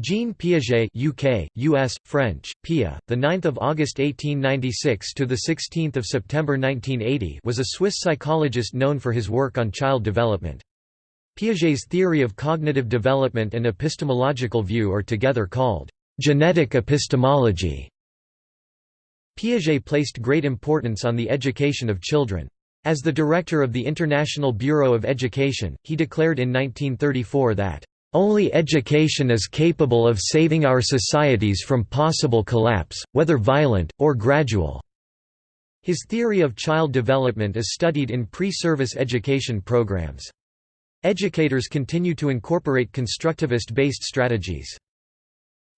Jean Piaget UK, US, French, Pia, the 9th of August 1896 to the 16th of September 1980 was a Swiss psychologist known for his work on child development. Piaget's theory of cognitive development and epistemological view are together called genetic epistemology. Piaget placed great importance on the education of children. As the director of the International Bureau of Education, he declared in 1934 that only education is capable of saving our societies from possible collapse, whether violent, or gradual." His theory of child development is studied in pre-service education programs. Educators continue to incorporate constructivist-based strategies.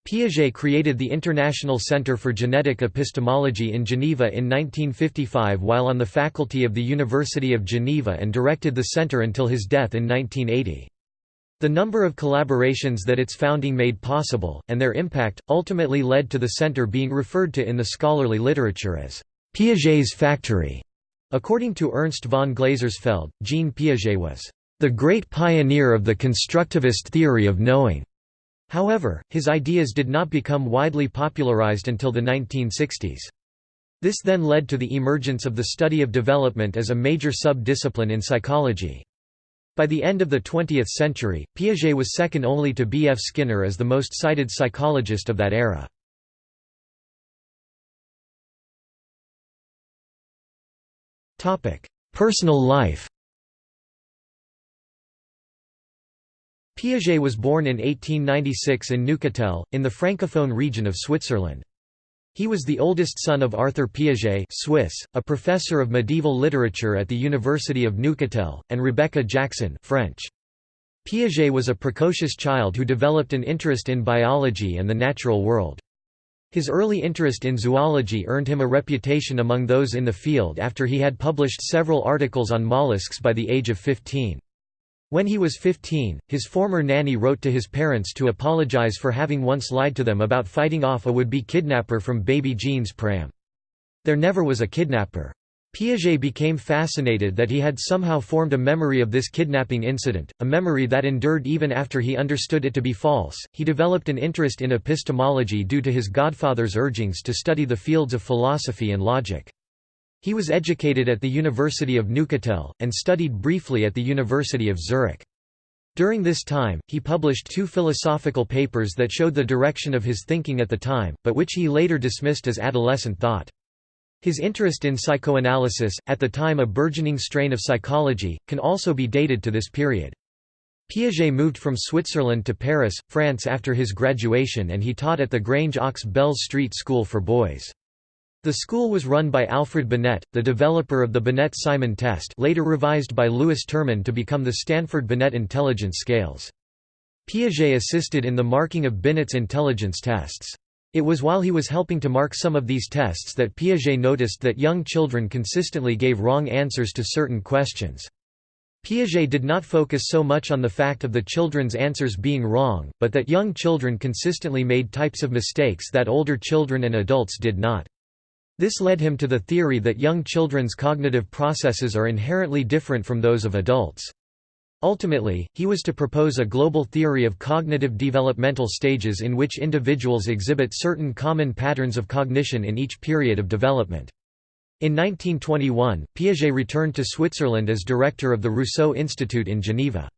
Piaget created the International Center for Genetic Epistemology in Geneva in 1955 while on the faculty of the University of Geneva and directed the center until his death in 1980. The number of collaborations that its founding made possible, and their impact, ultimately led to the center being referred to in the scholarly literature as Piaget's factory. According to Ernst von Glasersfeld, Jean Piaget was the great pioneer of the constructivist theory of knowing. However, his ideas did not become widely popularized until the 1960s. This then led to the emergence of the study of development as a major sub-discipline in psychology. By the end of the 20th century, Piaget was second only to B. F. Skinner as the most cited psychologist of that era. Personal life Piaget was born in 1896 in Neuchâtel, in the Francophone region of Switzerland. He was the oldest son of Arthur Piaget Swiss, a professor of medieval literature at the University of Neuchâtel, and Rebecca Jackson French. Piaget was a precocious child who developed an interest in biology and the natural world. His early interest in zoology earned him a reputation among those in the field after he had published several articles on mollusks by the age of 15. When he was 15, his former nanny wrote to his parents to apologize for having once lied to them about fighting off a would-be kidnapper from baby Jean's pram. There never was a kidnapper. Piaget became fascinated that he had somehow formed a memory of this kidnapping incident, a memory that endured even after he understood it to be false. He developed an interest in epistemology due to his godfather's urgings to study the fields of philosophy and logic. He was educated at the University of Neuchâtel, and studied briefly at the University of Zurich. During this time, he published two philosophical papers that showed the direction of his thinking at the time, but which he later dismissed as adolescent thought. His interest in psychoanalysis, at the time a burgeoning strain of psychology, can also be dated to this period. Piaget moved from Switzerland to Paris, France after his graduation and he taught at the Grange aux Belles Street School for Boys. The school was run by Alfred Binet, the developer of the Binet-Simon test later revised by Lewis Terman to become the Stanford-Binet intelligence scales. Piaget assisted in the marking of Binet's intelligence tests. It was while he was helping to mark some of these tests that Piaget noticed that young children consistently gave wrong answers to certain questions. Piaget did not focus so much on the fact of the children's answers being wrong, but that young children consistently made types of mistakes that older children and adults did not. This led him to the theory that young children's cognitive processes are inherently different from those of adults. Ultimately, he was to propose a global theory of cognitive developmental stages in which individuals exhibit certain common patterns of cognition in each period of development. In 1921, Piaget returned to Switzerland as director of the Rousseau Institute in Geneva.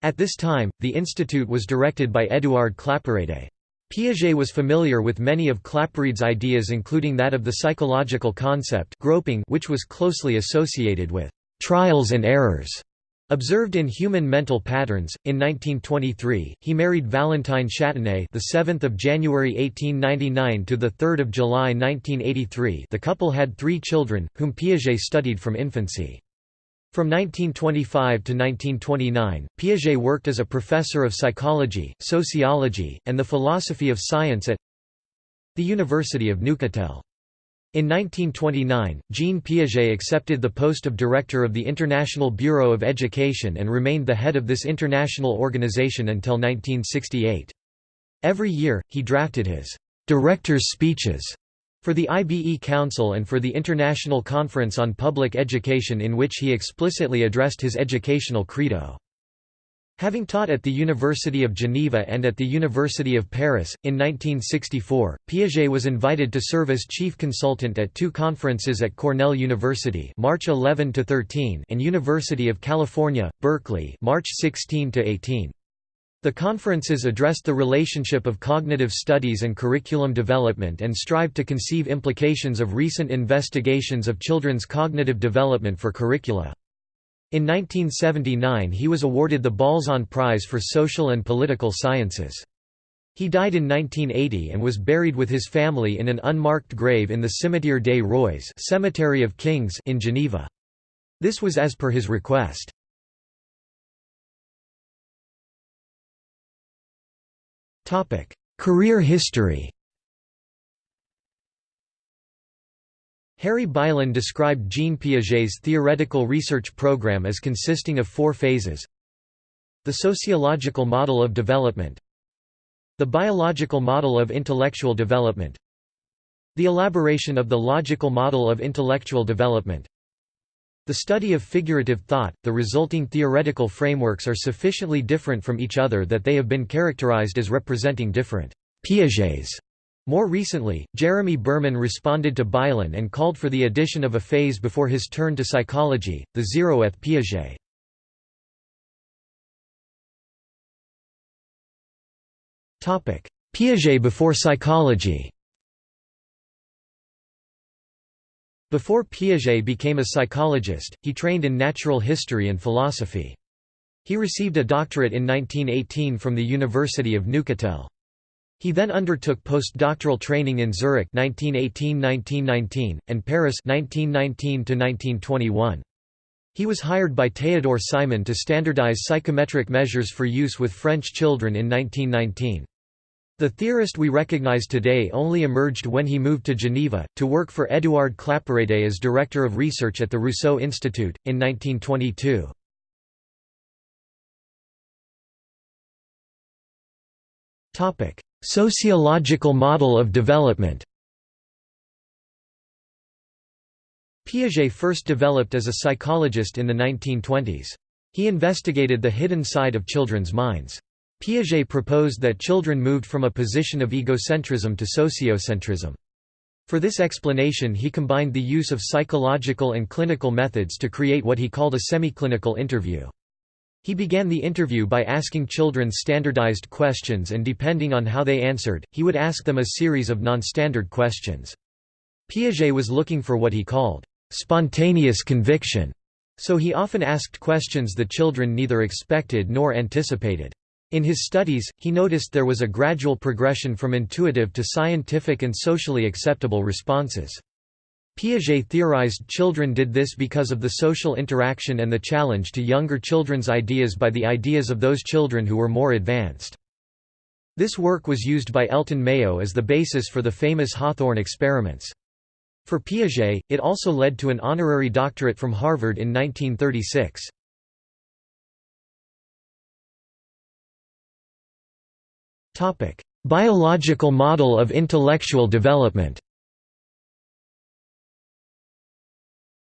At this time, the institute was directed by Édouard Claparède. Piaget was familiar with many of Claparede's ideas including that of the psychological concept groping which was closely associated with «trials and errors» Observed in human mental patterns, in 1923, he married Valentine Châtenay, the 7th of January 1899 to the 3rd of July 1983. The couple had three children, whom Piaget studied from infancy. From 1925 to 1929, Piaget worked as a professor of psychology, sociology, and the philosophy of science at the University of Neuchâtel. In 1929, Jean Piaget accepted the post of director of the International Bureau of Education and remained the head of this international organization until 1968. Every year, he drafted his «director's speeches» For the IBE Council and for the International Conference on Public Education in which he explicitly addressed his educational credo. Having taught at the University of Geneva and at the University of Paris, in 1964, Piaget was invited to serve as chief consultant at two conferences at Cornell University March 11 and University of California, Berkeley March 16 -18. The conferences addressed the relationship of cognitive studies and curriculum development and strived to conceive implications of recent investigations of children's cognitive development for curricula. In 1979 he was awarded the Balzan Prize for Social and Political Sciences. He died in 1980 and was buried with his family in an unmarked grave in the Cimetière des Rois Cemetery of Kings in Geneva. This was as per his request. Career history. Harry Beilin described Jean Piaget's theoretical research program as consisting of four phases. The sociological model of development. The biological model of intellectual development. The elaboration of the logical model of intellectual development the study of figurative thought, the resulting theoretical frameworks are sufficiently different from each other that they have been characterized as representing different Piagets more recently, Jeremy Burman responded to Beilin and called for the addition of a phase before his turn to psychology, the zero-eth Piaget. Piaget before psychology Before Piaget became a psychologist, he trained in natural history and philosophy. He received a doctorate in 1918 from the University of Neuchâtel. He then undertook postdoctoral training in Zurich 1918–1919 and Paris 1919–1921. He was hired by Théodore Simon to standardize psychometric measures for use with French children in 1919. The theorist we recognize today only emerged when he moved to Geneva, to work for Édouard Claparède as director of research at the Rousseau Institute, in 1922. Sociological model of development Piaget first developed as a psychologist in the 1920s. He investigated the hidden side of children's minds. Piaget proposed that children moved from a position of egocentrism to sociocentrism. For this explanation he combined the use of psychological and clinical methods to create what he called a semi-clinical interview. He began the interview by asking children standardized questions and depending on how they answered, he would ask them a series of non-standard questions. Piaget was looking for what he called, "...spontaneous conviction", so he often asked questions the children neither expected nor anticipated. In his studies, he noticed there was a gradual progression from intuitive to scientific and socially acceptable responses. Piaget theorized children did this because of the social interaction and the challenge to younger children's ideas by the ideas of those children who were more advanced. This work was used by Elton Mayo as the basis for the famous Hawthorne experiments. For Piaget, it also led to an honorary doctorate from Harvard in 1936. Biological model of intellectual development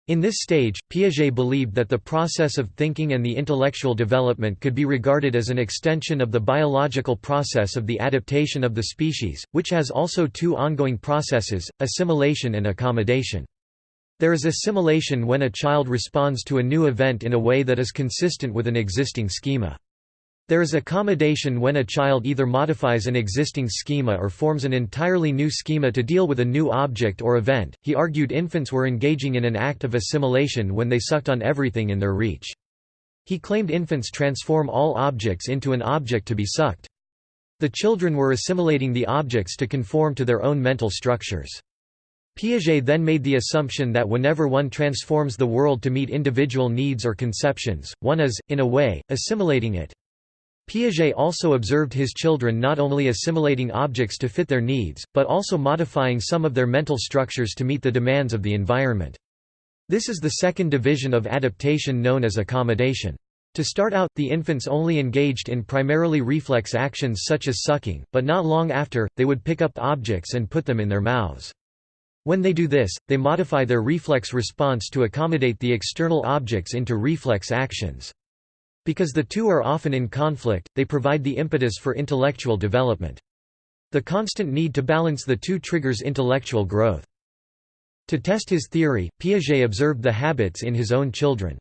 In this stage, Piaget believed that the process of thinking and the intellectual development could be regarded as an extension of the biological process of the adaptation of the species, which has also two ongoing processes, assimilation and accommodation. There is assimilation when a child responds to a new event in a way that is consistent with an existing schema. There is accommodation when a child either modifies an existing schema or forms an entirely new schema to deal with a new object or event. He argued infants were engaging in an act of assimilation when they sucked on everything in their reach. He claimed infants transform all objects into an object to be sucked. The children were assimilating the objects to conform to their own mental structures. Piaget then made the assumption that whenever one transforms the world to meet individual needs or conceptions, one is, in a way, assimilating it. Piaget also observed his children not only assimilating objects to fit their needs, but also modifying some of their mental structures to meet the demands of the environment. This is the second division of adaptation known as accommodation. To start out, the infants only engaged in primarily reflex actions such as sucking, but not long after, they would pick up objects and put them in their mouths. When they do this, they modify their reflex response to accommodate the external objects into reflex actions. Because the two are often in conflict, they provide the impetus for intellectual development. The constant need to balance the two triggers intellectual growth. To test his theory, Piaget observed the habits in his own children.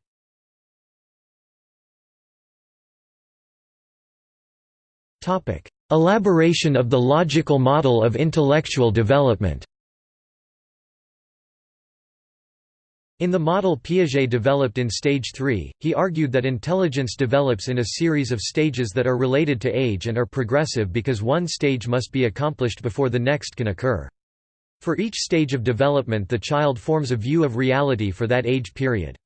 Elaboration of the logical model of intellectual development In the model Piaget developed in stage 3, he argued that intelligence develops in a series of stages that are related to age and are progressive because one stage must be accomplished before the next can occur. For each stage of development the child forms a view of reality for that age period.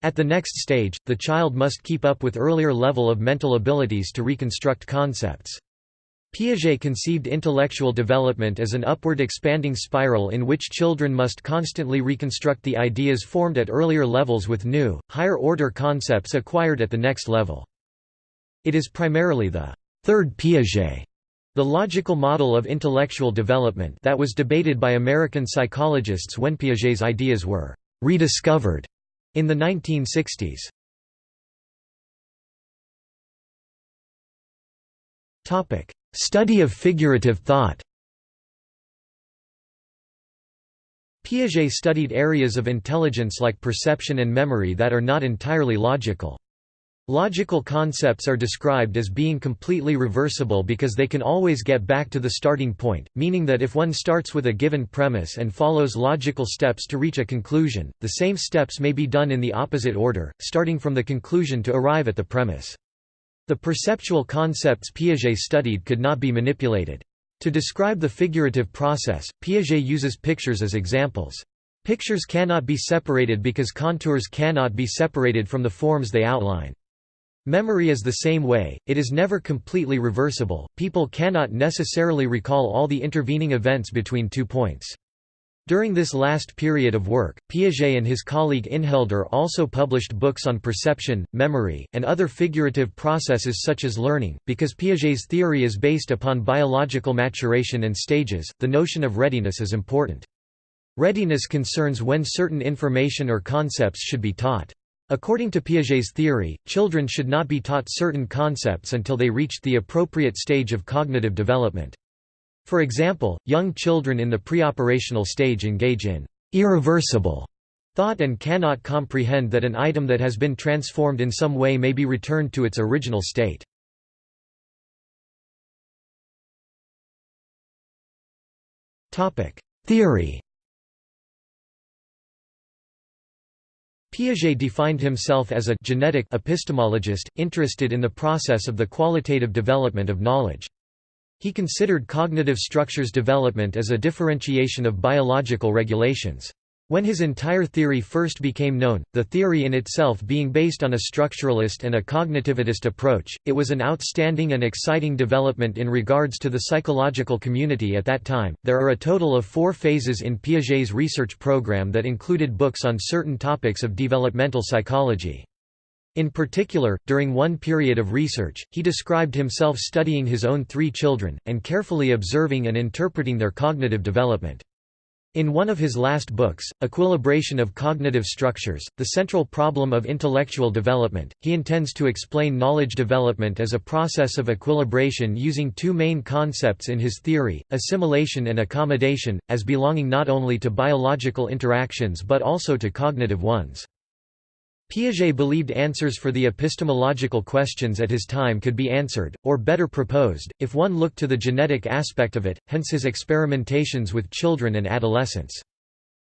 At the next stage, the child must keep up with earlier level of mental abilities to reconstruct concepts. Piaget conceived intellectual development as an upward expanding spiral in which children must constantly reconstruct the ideas formed at earlier levels with new, higher-order concepts acquired at the next level. It is primarily the third Piaget, the logical model of intellectual development that was debated by American psychologists when Piaget's ideas were rediscovered in the 1960s. Topic: Study of figurative thought Piaget studied areas of intelligence like perception and memory that are not entirely logical. Logical concepts are described as being completely reversible because they can always get back to the starting point, meaning that if one starts with a given premise and follows logical steps to reach a conclusion, the same steps may be done in the opposite order, starting from the conclusion to arrive at the premise. The perceptual concepts Piaget studied could not be manipulated. To describe the figurative process, Piaget uses pictures as examples. Pictures cannot be separated because contours cannot be separated from the forms they outline. Memory is the same way, it is never completely reversible, people cannot necessarily recall all the intervening events between two points. During this last period of work, Piaget and his colleague Inhelder also published books on perception, memory, and other figurative processes such as learning. Because Piaget's theory is based upon biological maturation and stages, the notion of readiness is important. Readiness concerns when certain information or concepts should be taught. According to Piaget's theory, children should not be taught certain concepts until they reached the appropriate stage of cognitive development. For example, young children in the preoperational stage engage in irreversible thought and cannot comprehend that an item that has been transformed in some way may be returned to its original state. Theory Piaget defined himself as a genetic epistemologist, interested in the process of the qualitative development of knowledge. He considered cognitive structures development as a differentiation of biological regulations. When his entire theory first became known, the theory in itself being based on a structuralist and a cognitivist approach, it was an outstanding and exciting development in regards to the psychological community at that time. There are a total of four phases in Piaget's research program that included books on certain topics of developmental psychology. In particular, during one period of research, he described himself studying his own three children, and carefully observing and interpreting their cognitive development. In one of his last books, Equilibration of Cognitive Structures, The Central Problem of Intellectual Development, he intends to explain knowledge development as a process of equilibration using two main concepts in his theory, assimilation and accommodation, as belonging not only to biological interactions but also to cognitive ones. Piaget believed answers for the epistemological questions at his time could be answered, or better proposed, if one looked to the genetic aspect of it, hence his experimentations with children and adolescents.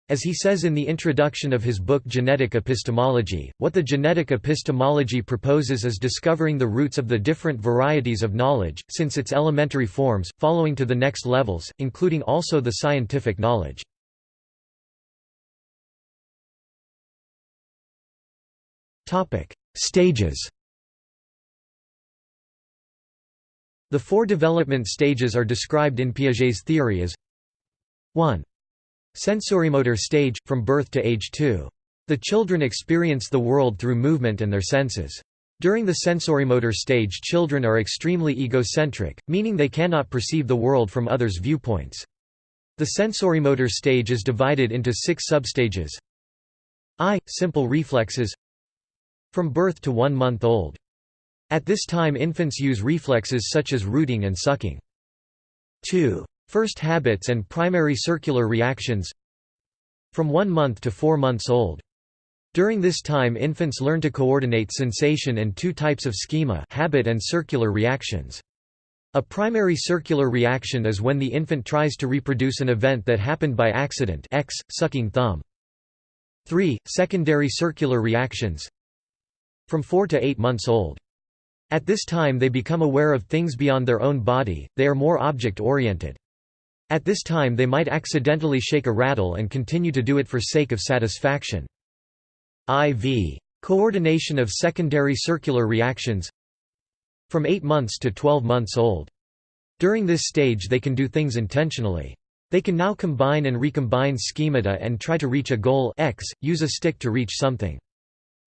As he says in the introduction of his book Genetic Epistemology, what the genetic epistemology proposes is discovering the roots of the different varieties of knowledge, since its elementary forms, following to the next levels, including also the scientific knowledge. Topic: Stages. The four development stages are described in Piaget's theory as 1. Sensorimotor stage, from birth to age 2. The children experience the world through movement and their senses. During the sensorimotor stage children are extremely egocentric, meaning they cannot perceive the world from others' viewpoints. The sensorimotor stage is divided into six substages I. Simple reflexes from birth to one month old. At this time infants use reflexes such as rooting and sucking. 2. First habits and primary circular reactions From one month to four months old. During this time infants learn to coordinate sensation and two types of schema habit and circular reactions. A primary circular reaction is when the infant tries to reproduce an event that happened by accident x, sucking thumb. 3. Secondary circular reactions From 4 to 8 months old. At this time they become aware of things beyond their own body, they are more object-oriented. At this time they might accidentally shake a rattle and continue to do it for sake of satisfaction. IV. Coordination of secondary circular reactions From 8 months to 12 months old. During this stage they can do things intentionally. They can now combine and recombine schemata and try to reach a goal x, use a stick to reach something.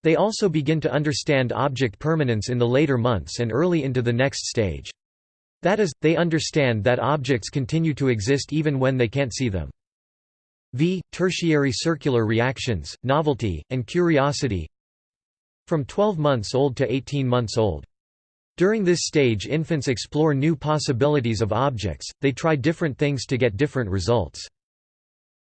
They also begin to understand object permanence in the later months and early into the next stage. That is, they understand that objects continue to exist even when they can't see them. V. Tertiary circular reactions, novelty, and curiosity From 12 months old to 18 months old. During this stage infants explore new possibilities of objects, they try different things to get different results.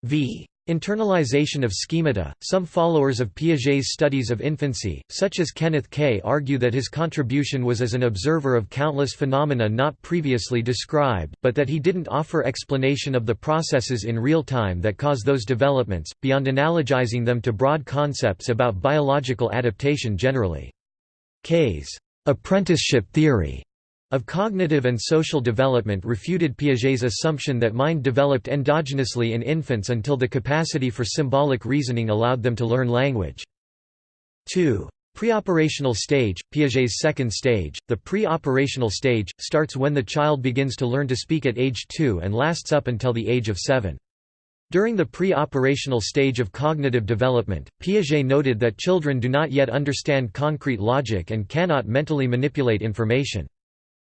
V. Internalization of schemata. Some followers of Piaget's studies of infancy, such as Kenneth Kaye, argue that his contribution was as an observer of countless phenomena not previously described, but that he didn't offer explanation of the processes in real time that cause those developments, beyond analogizing them to broad concepts about biological adaptation generally. Kaye's apprenticeship theory of cognitive and social development refuted Piaget's assumption that mind developed endogenously in infants until the capacity for symbolic reasoning allowed them to learn language. 2. Preoperational stage, Piaget's second stage, the pre-operational stage, starts when the child begins to learn to speak at age 2 and lasts up until the age of 7. During the pre-operational stage of cognitive development, Piaget noted that children do not yet understand concrete logic and cannot mentally manipulate information.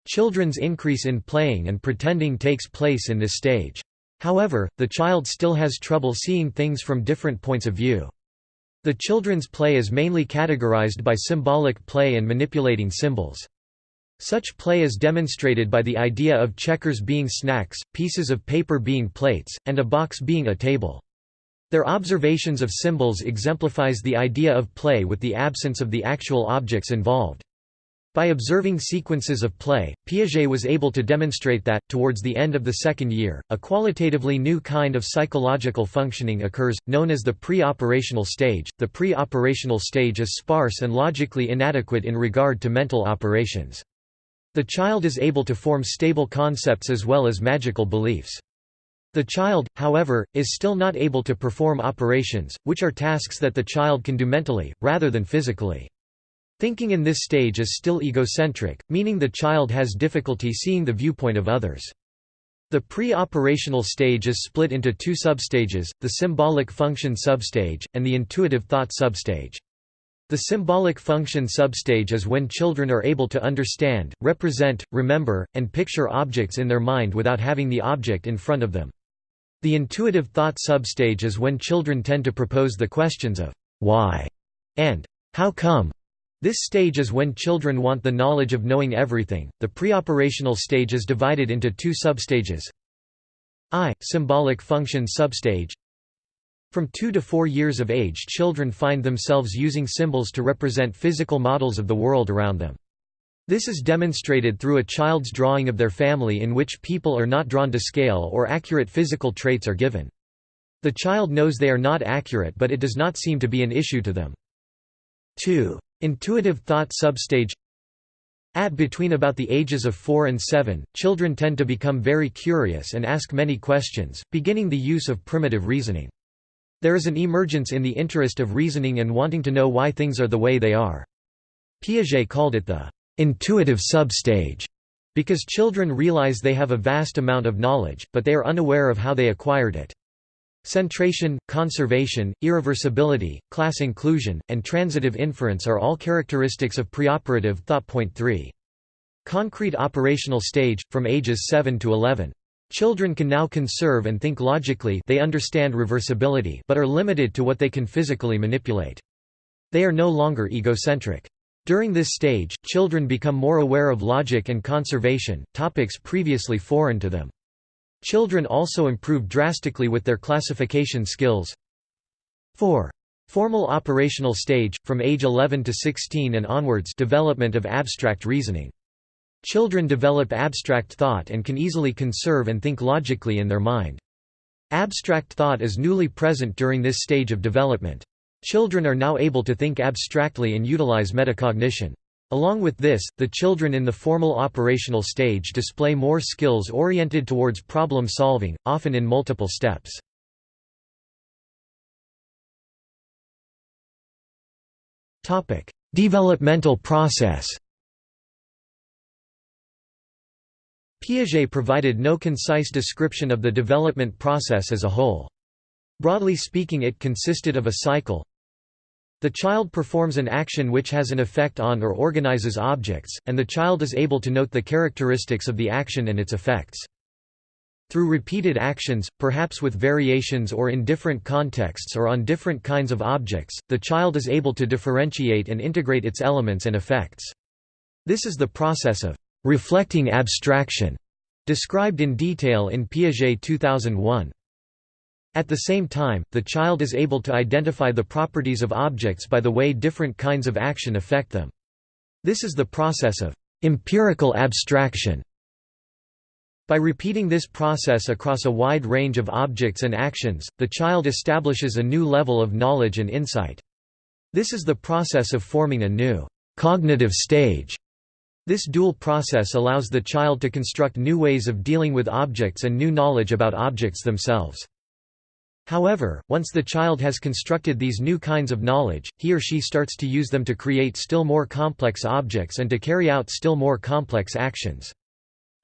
Children's increase in playing and pretending takes place in this stage. However, the child still has trouble seeing things from different points of view. The children's play is mainly categorized by symbolic play and manipulating symbols. Such play is demonstrated by the idea of checkers being snacks, pieces of paper being plates, and a box being a table. Their observations of symbols exemplifies the idea of play with the absence of the actual objects involved. By observing sequences of play, Piaget was able to demonstrate that, towards the end of the second year, a qualitatively new kind of psychological functioning occurs, known as the pre-operational stage. The pre-operational stage is sparse and logically inadequate in regard to mental operations. The child is able to form stable concepts as well as magical beliefs. The child, however, is still not able to perform operations, which are tasks that the child can do mentally, rather than physically. Thinking in this stage is still egocentric, meaning the child has difficulty seeing the viewpoint of others. The pre-operational stage is split into two substages, the symbolic function substage, and the intuitive thought substage. The symbolic function substage is when children are able to understand, represent, remember, and picture objects in their mind without having the object in front of them. The intuitive thought substage is when children tend to propose the questions of why and how come this stage is when children want the knowledge of knowing everything. The preoperational stage is divided into two substages. I. Symbolic function substage. From 2 to 4 years of age children find themselves using symbols to represent physical models of the world around them. This is demonstrated through a child's drawing of their family in which people are not drawn to scale or accurate physical traits are given. The child knows they are not accurate but it does not seem to be an issue to them. 2. Intuitive thought substage At between about the ages of 4 and 7, children tend to become very curious and ask many questions, beginning the use of primitive reasoning. There is an emergence in the interest of reasoning and wanting to know why things are the way they are. Piaget called it the intuitive substage because children realize they have a vast amount of knowledge, but they are unaware of how they acquired it. Centration, conservation, irreversibility, class inclusion, and transitive inference are all characteristics of preoperative thought. Point 3. Concrete operational stage, from ages 7 to 11. Children can now conserve and think logically they understand reversibility but are limited to what they can physically manipulate. They are no longer egocentric. During this stage, children become more aware of logic and conservation, topics previously foreign to them. Children also improve drastically with their classification skills. 4. Formal operational stage, from age 11 to 16 and onwards development of abstract reasoning. Children develop abstract thought and can easily conserve and think logically in their mind. Abstract thought is newly present during this stage of development. Children are now able to think abstractly and utilize metacognition. Along with this, the children in the formal operational stage display more skills oriented towards problem solving, often in multiple steps. Developmental process Piaget provided no concise description of the development process as a whole. Broadly speaking it consisted of a cycle. The child performs an action which has an effect on or organizes objects, and the child is able to note the characteristics of the action and its effects. Through repeated actions, perhaps with variations or in different contexts or on different kinds of objects, the child is able to differentiate and integrate its elements and effects. This is the process of reflecting abstraction, described in detail in Piaget 2001. At the same time, the child is able to identify the properties of objects by the way different kinds of action affect them. This is the process of empirical abstraction. By repeating this process across a wide range of objects and actions, the child establishes a new level of knowledge and insight. This is the process of forming a new cognitive stage this dual process allows the child to construct new ways of dealing with objects and new knowledge about objects themselves. However, once the child has constructed these new kinds of knowledge, he or she starts to use them to create still more complex objects and to carry out still more complex actions.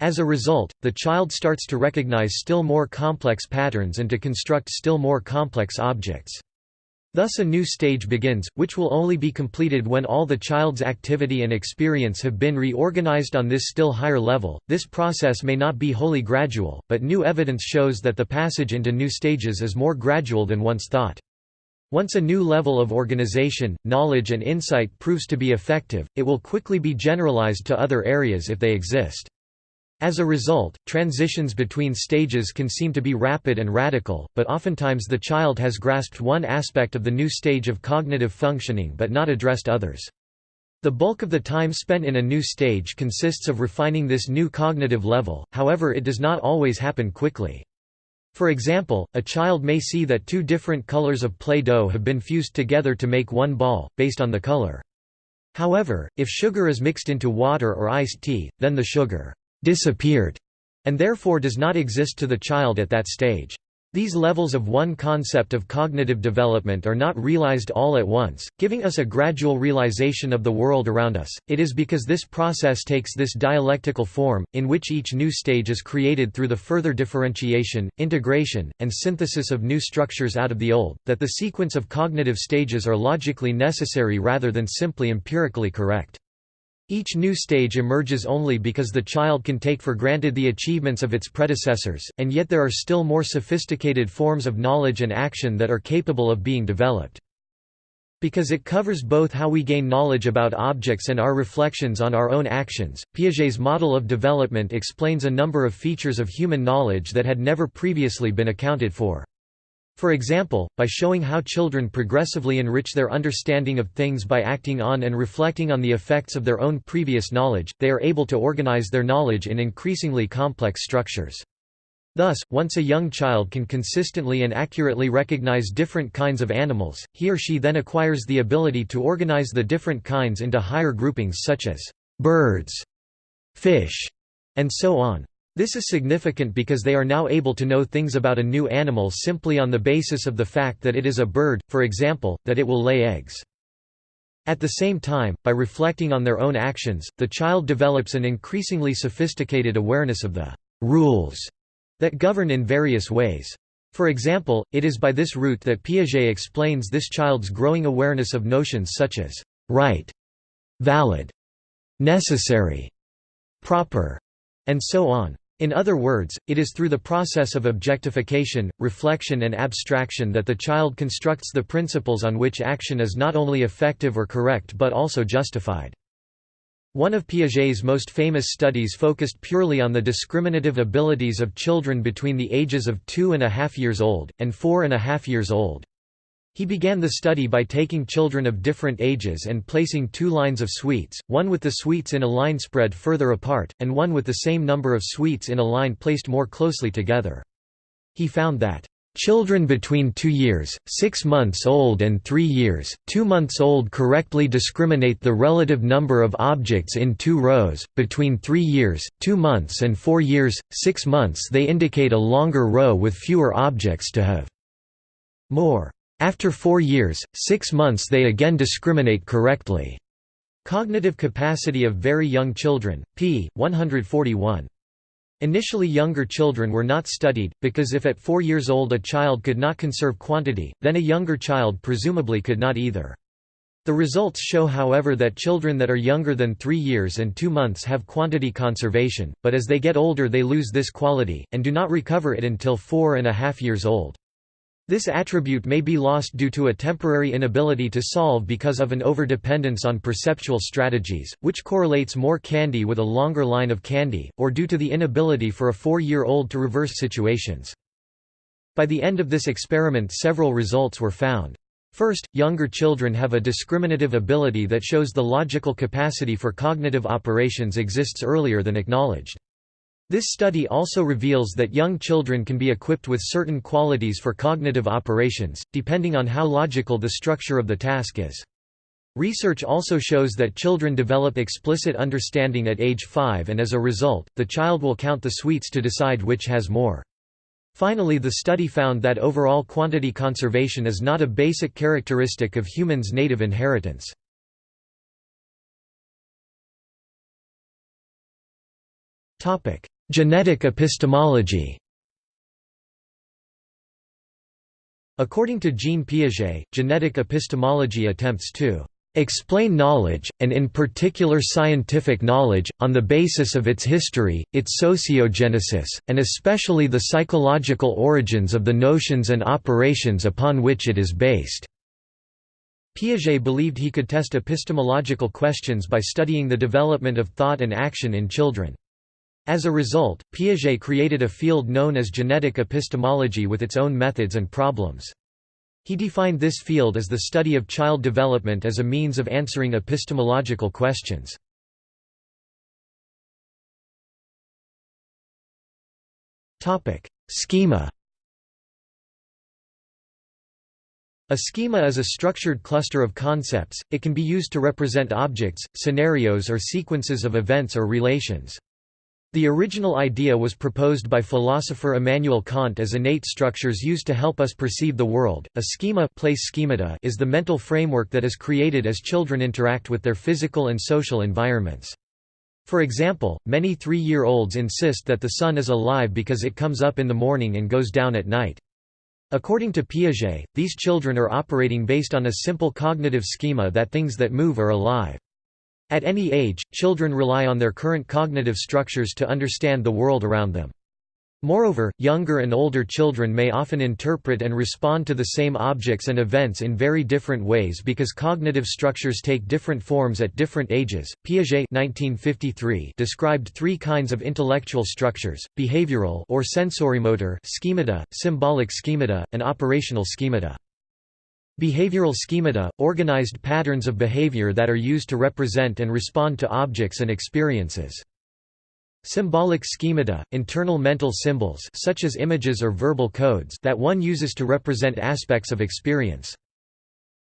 As a result, the child starts to recognize still more complex patterns and to construct still more complex objects. Thus a new stage begins, which will only be completed when all the child's activity and experience have been reorganized on this still higher level. This process may not be wholly gradual, but new evidence shows that the passage into new stages is more gradual than once thought. Once a new level of organization, knowledge and insight proves to be effective, it will quickly be generalized to other areas if they exist. As a result, transitions between stages can seem to be rapid and radical, but oftentimes the child has grasped one aspect of the new stage of cognitive functioning but not addressed others. The bulk of the time spent in a new stage consists of refining this new cognitive level, however it does not always happen quickly. For example, a child may see that two different colors of Play-Doh have been fused together to make one ball, based on the color. However, if sugar is mixed into water or iced tea, then the sugar disappeared, and therefore does not exist to the child at that stage. These levels of one concept of cognitive development are not realized all at once, giving us a gradual realization of the world around us. It is because this process takes this dialectical form, in which each new stage is created through the further differentiation, integration, and synthesis of new structures out of the old, that the sequence of cognitive stages are logically necessary rather than simply empirically correct. Each new stage emerges only because the child can take for granted the achievements of its predecessors, and yet there are still more sophisticated forms of knowledge and action that are capable of being developed. Because it covers both how we gain knowledge about objects and our reflections on our own actions, Piaget's model of development explains a number of features of human knowledge that had never previously been accounted for. For example, by showing how children progressively enrich their understanding of things by acting on and reflecting on the effects of their own previous knowledge, they are able to organize their knowledge in increasingly complex structures. Thus, once a young child can consistently and accurately recognize different kinds of animals, he or she then acquires the ability to organize the different kinds into higher groupings such as birds, fish, and so on. This is significant because they are now able to know things about a new animal simply on the basis of the fact that it is a bird, for example, that it will lay eggs. At the same time, by reflecting on their own actions, the child develops an increasingly sophisticated awareness of the «rules» that govern in various ways. For example, it is by this route that Piaget explains this child's growing awareness of notions such as «right», «valid», «necessary», «proper», and so on. In other words, it is through the process of objectification, reflection and abstraction that the child constructs the principles on which action is not only effective or correct but also justified. One of Piaget's most famous studies focused purely on the discriminative abilities of children between the ages of two and a half years old, and four and a half years old. He began the study by taking children of different ages and placing two lines of sweets, one with the sweets in a line spread further apart, and one with the same number of sweets in a line placed more closely together. He found that Children between 2 years, 6 months old and 3 years, 2 months old correctly discriminate the relative number of objects in two rows, between 3 years, 2 months and 4 years, 6 months they indicate a longer row with fewer objects to have more. After four years, six months they again discriminate correctly. Cognitive capacity of very young children, p. 141. Initially younger children were not studied, because if at four years old a child could not conserve quantity, then a younger child presumably could not either. The results show however that children that are younger than three years and two months have quantity conservation, but as they get older they lose this quality, and do not recover it until four and a half years old. This attribute may be lost due to a temporary inability to solve because of an overdependence on perceptual strategies, which correlates more candy with a longer line of candy, or due to the inability for a four-year-old to reverse situations. By the end of this experiment several results were found. First, younger children have a discriminative ability that shows the logical capacity for cognitive operations exists earlier than acknowledged. This study also reveals that young children can be equipped with certain qualities for cognitive operations, depending on how logical the structure of the task is. Research also shows that children develop explicit understanding at age 5 and as a result, the child will count the sweets to decide which has more. Finally the study found that overall quantity conservation is not a basic characteristic of humans' native inheritance. Genetic epistemology According to Jean Piaget, genetic epistemology attempts to explain knowledge, and in particular scientific knowledge, on the basis of its history, its sociogenesis, and especially the psychological origins of the notions and operations upon which it is based. Piaget believed he could test epistemological questions by studying the development of thought and action in children. As a result, Piaget created a field known as genetic epistemology with its own methods and problems. He defined this field as the study of child development as a means of answering epistemological questions. Schema A schema is a structured cluster of concepts, it can be used to represent objects, scenarios or sequences of events or relations. The original idea was proposed by philosopher Immanuel Kant as innate structures used to help us perceive the world. A schema place schemata is the mental framework that is created as children interact with their physical and social environments. For example, many three-year-olds insist that the sun is alive because it comes up in the morning and goes down at night. According to Piaget, these children are operating based on a simple cognitive schema that things that move are alive. At any age, children rely on their current cognitive structures to understand the world around them. Moreover, younger and older children may often interpret and respond to the same objects and events in very different ways because cognitive structures take different forms at different ages. Piaget 1953 described three kinds of intellectual structures: behavioral or sensorimotor schemata, symbolic schemata, and operational schemata. Behavioral schemata, organized patterns of behavior that are used to represent and respond to objects and experiences. Symbolic schemata, internal mental symbols such as images or verbal codes that one uses to represent aspects of experience.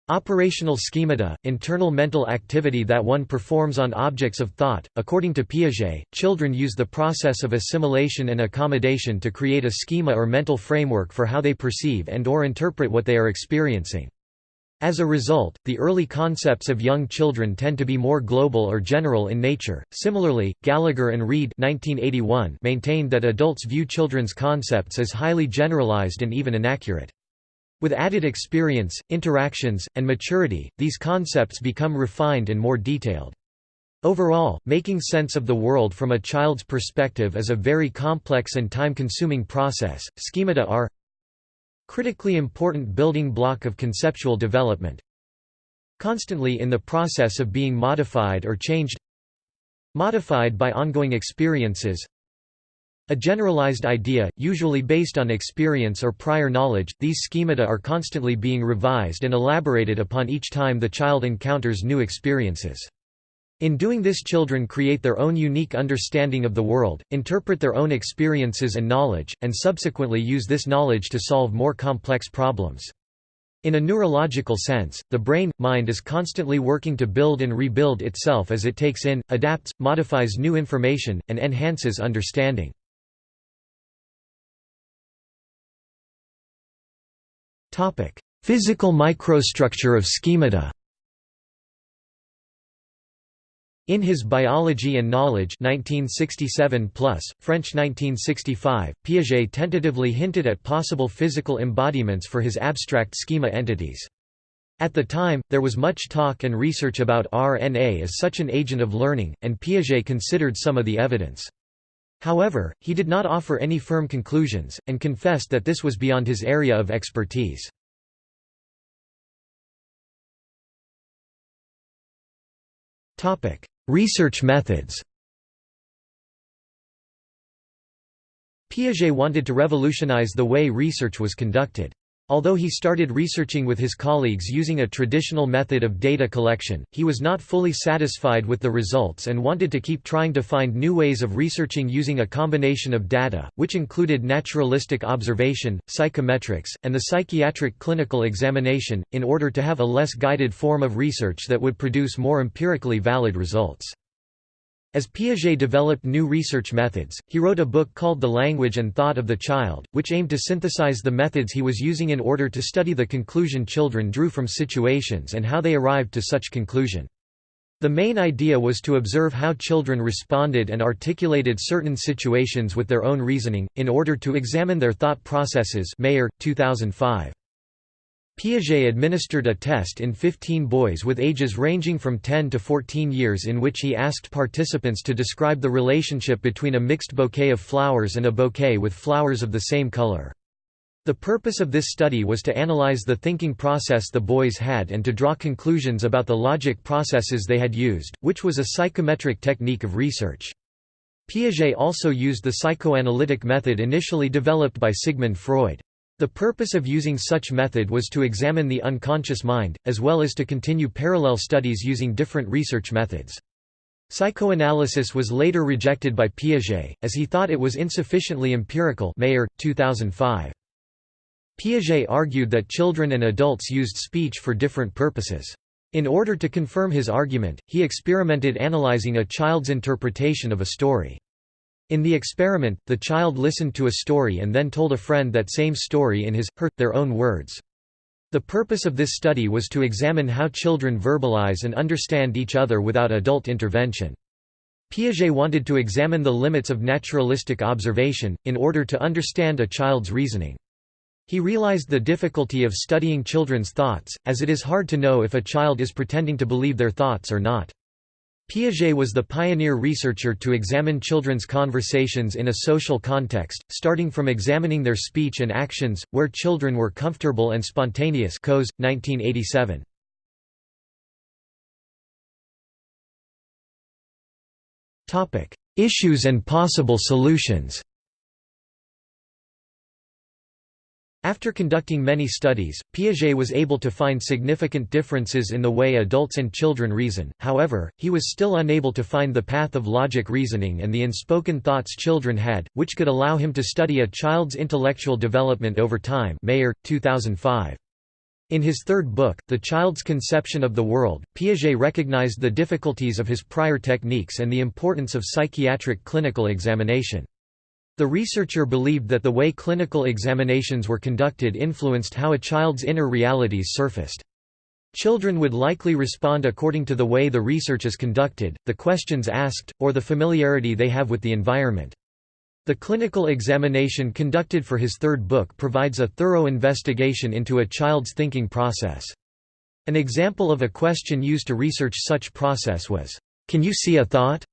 Operational schemata, internal mental activity that one performs on objects of thought. According to Piaget, children use the process of assimilation and accommodation to create a schema or mental framework for how they perceive and or interpret what they are experiencing. As a result, the early concepts of young children tend to be more global or general in nature. Similarly, Gallagher and (1981) maintained that adults view children's concepts as highly generalized and even inaccurate. With added experience, interactions, and maturity, these concepts become refined and more detailed. Overall, making sense of the world from a child's perspective is a very complex and time-consuming process. Schemata are critically important building block of conceptual development, constantly in the process of being modified or changed. Modified by ongoing experiences. A generalized idea, usually based on experience or prior knowledge, these schemata are constantly being revised and elaborated upon each time the child encounters new experiences. In doing this children create their own unique understanding of the world, interpret their own experiences and knowledge, and subsequently use this knowledge to solve more complex problems. In a neurological sense, the brain, mind is constantly working to build and rebuild itself as it takes in, adapts, modifies new information, and enhances understanding. Physical microstructure of schemata In his Biology and Knowledge 1967 plus, French 1965, Piaget tentatively hinted at possible physical embodiments for his abstract schema entities. At the time, there was much talk and research about RNA as such an agent of learning, and Piaget considered some of the evidence. However, he did not offer any firm conclusions, and confessed that this was beyond his area of expertise. Research methods Piaget wanted to revolutionize the way research was conducted. Although he started researching with his colleagues using a traditional method of data collection, he was not fully satisfied with the results and wanted to keep trying to find new ways of researching using a combination of data, which included naturalistic observation, psychometrics, and the psychiatric clinical examination, in order to have a less guided form of research that would produce more empirically valid results. As Piaget developed new research methods, he wrote a book called The Language and Thought of the Child, which aimed to synthesize the methods he was using in order to study the conclusion children drew from situations and how they arrived to such conclusion. The main idea was to observe how children responded and articulated certain situations with their own reasoning, in order to examine their thought processes Mayer, 2005. Piaget administered a test in 15 boys with ages ranging from 10 to 14 years in which he asked participants to describe the relationship between a mixed bouquet of flowers and a bouquet with flowers of the same color. The purpose of this study was to analyze the thinking process the boys had and to draw conclusions about the logic processes they had used, which was a psychometric technique of research. Piaget also used the psychoanalytic method initially developed by Sigmund Freud. The purpose of using such method was to examine the unconscious mind, as well as to continue parallel studies using different research methods. Psychoanalysis was later rejected by Piaget, as he thought it was insufficiently empirical Mayer, 2005. Piaget argued that children and adults used speech for different purposes. In order to confirm his argument, he experimented analyzing a child's interpretation of a story. In the experiment, the child listened to a story and then told a friend that same story in his, her, their own words. The purpose of this study was to examine how children verbalize and understand each other without adult intervention. Piaget wanted to examine the limits of naturalistic observation, in order to understand a child's reasoning. He realized the difficulty of studying children's thoughts, as it is hard to know if a child is pretending to believe their thoughts or not. Piaget was the pioneer researcher to examine children's conversations in a social context, starting from examining their speech and actions, where children were comfortable and spontaneous Coase, 1987. Issues and possible solutions After conducting many studies, Piaget was able to find significant differences in the way adults and children reason, however, he was still unable to find the path of logic reasoning and the unspoken thoughts children had, which could allow him to study a child's intellectual development over time Mayer, 2005. In his third book, The Child's Conception of the World, Piaget recognized the difficulties of his prior techniques and the importance of psychiatric clinical examination. The researcher believed that the way clinical examinations were conducted influenced how a child's inner realities surfaced. Children would likely respond according to the way the research is conducted, the questions asked, or the familiarity they have with the environment. The clinical examination conducted for his third book provides a thorough investigation into a child's thinking process. An example of a question used to research such process was, Can You See a Thought?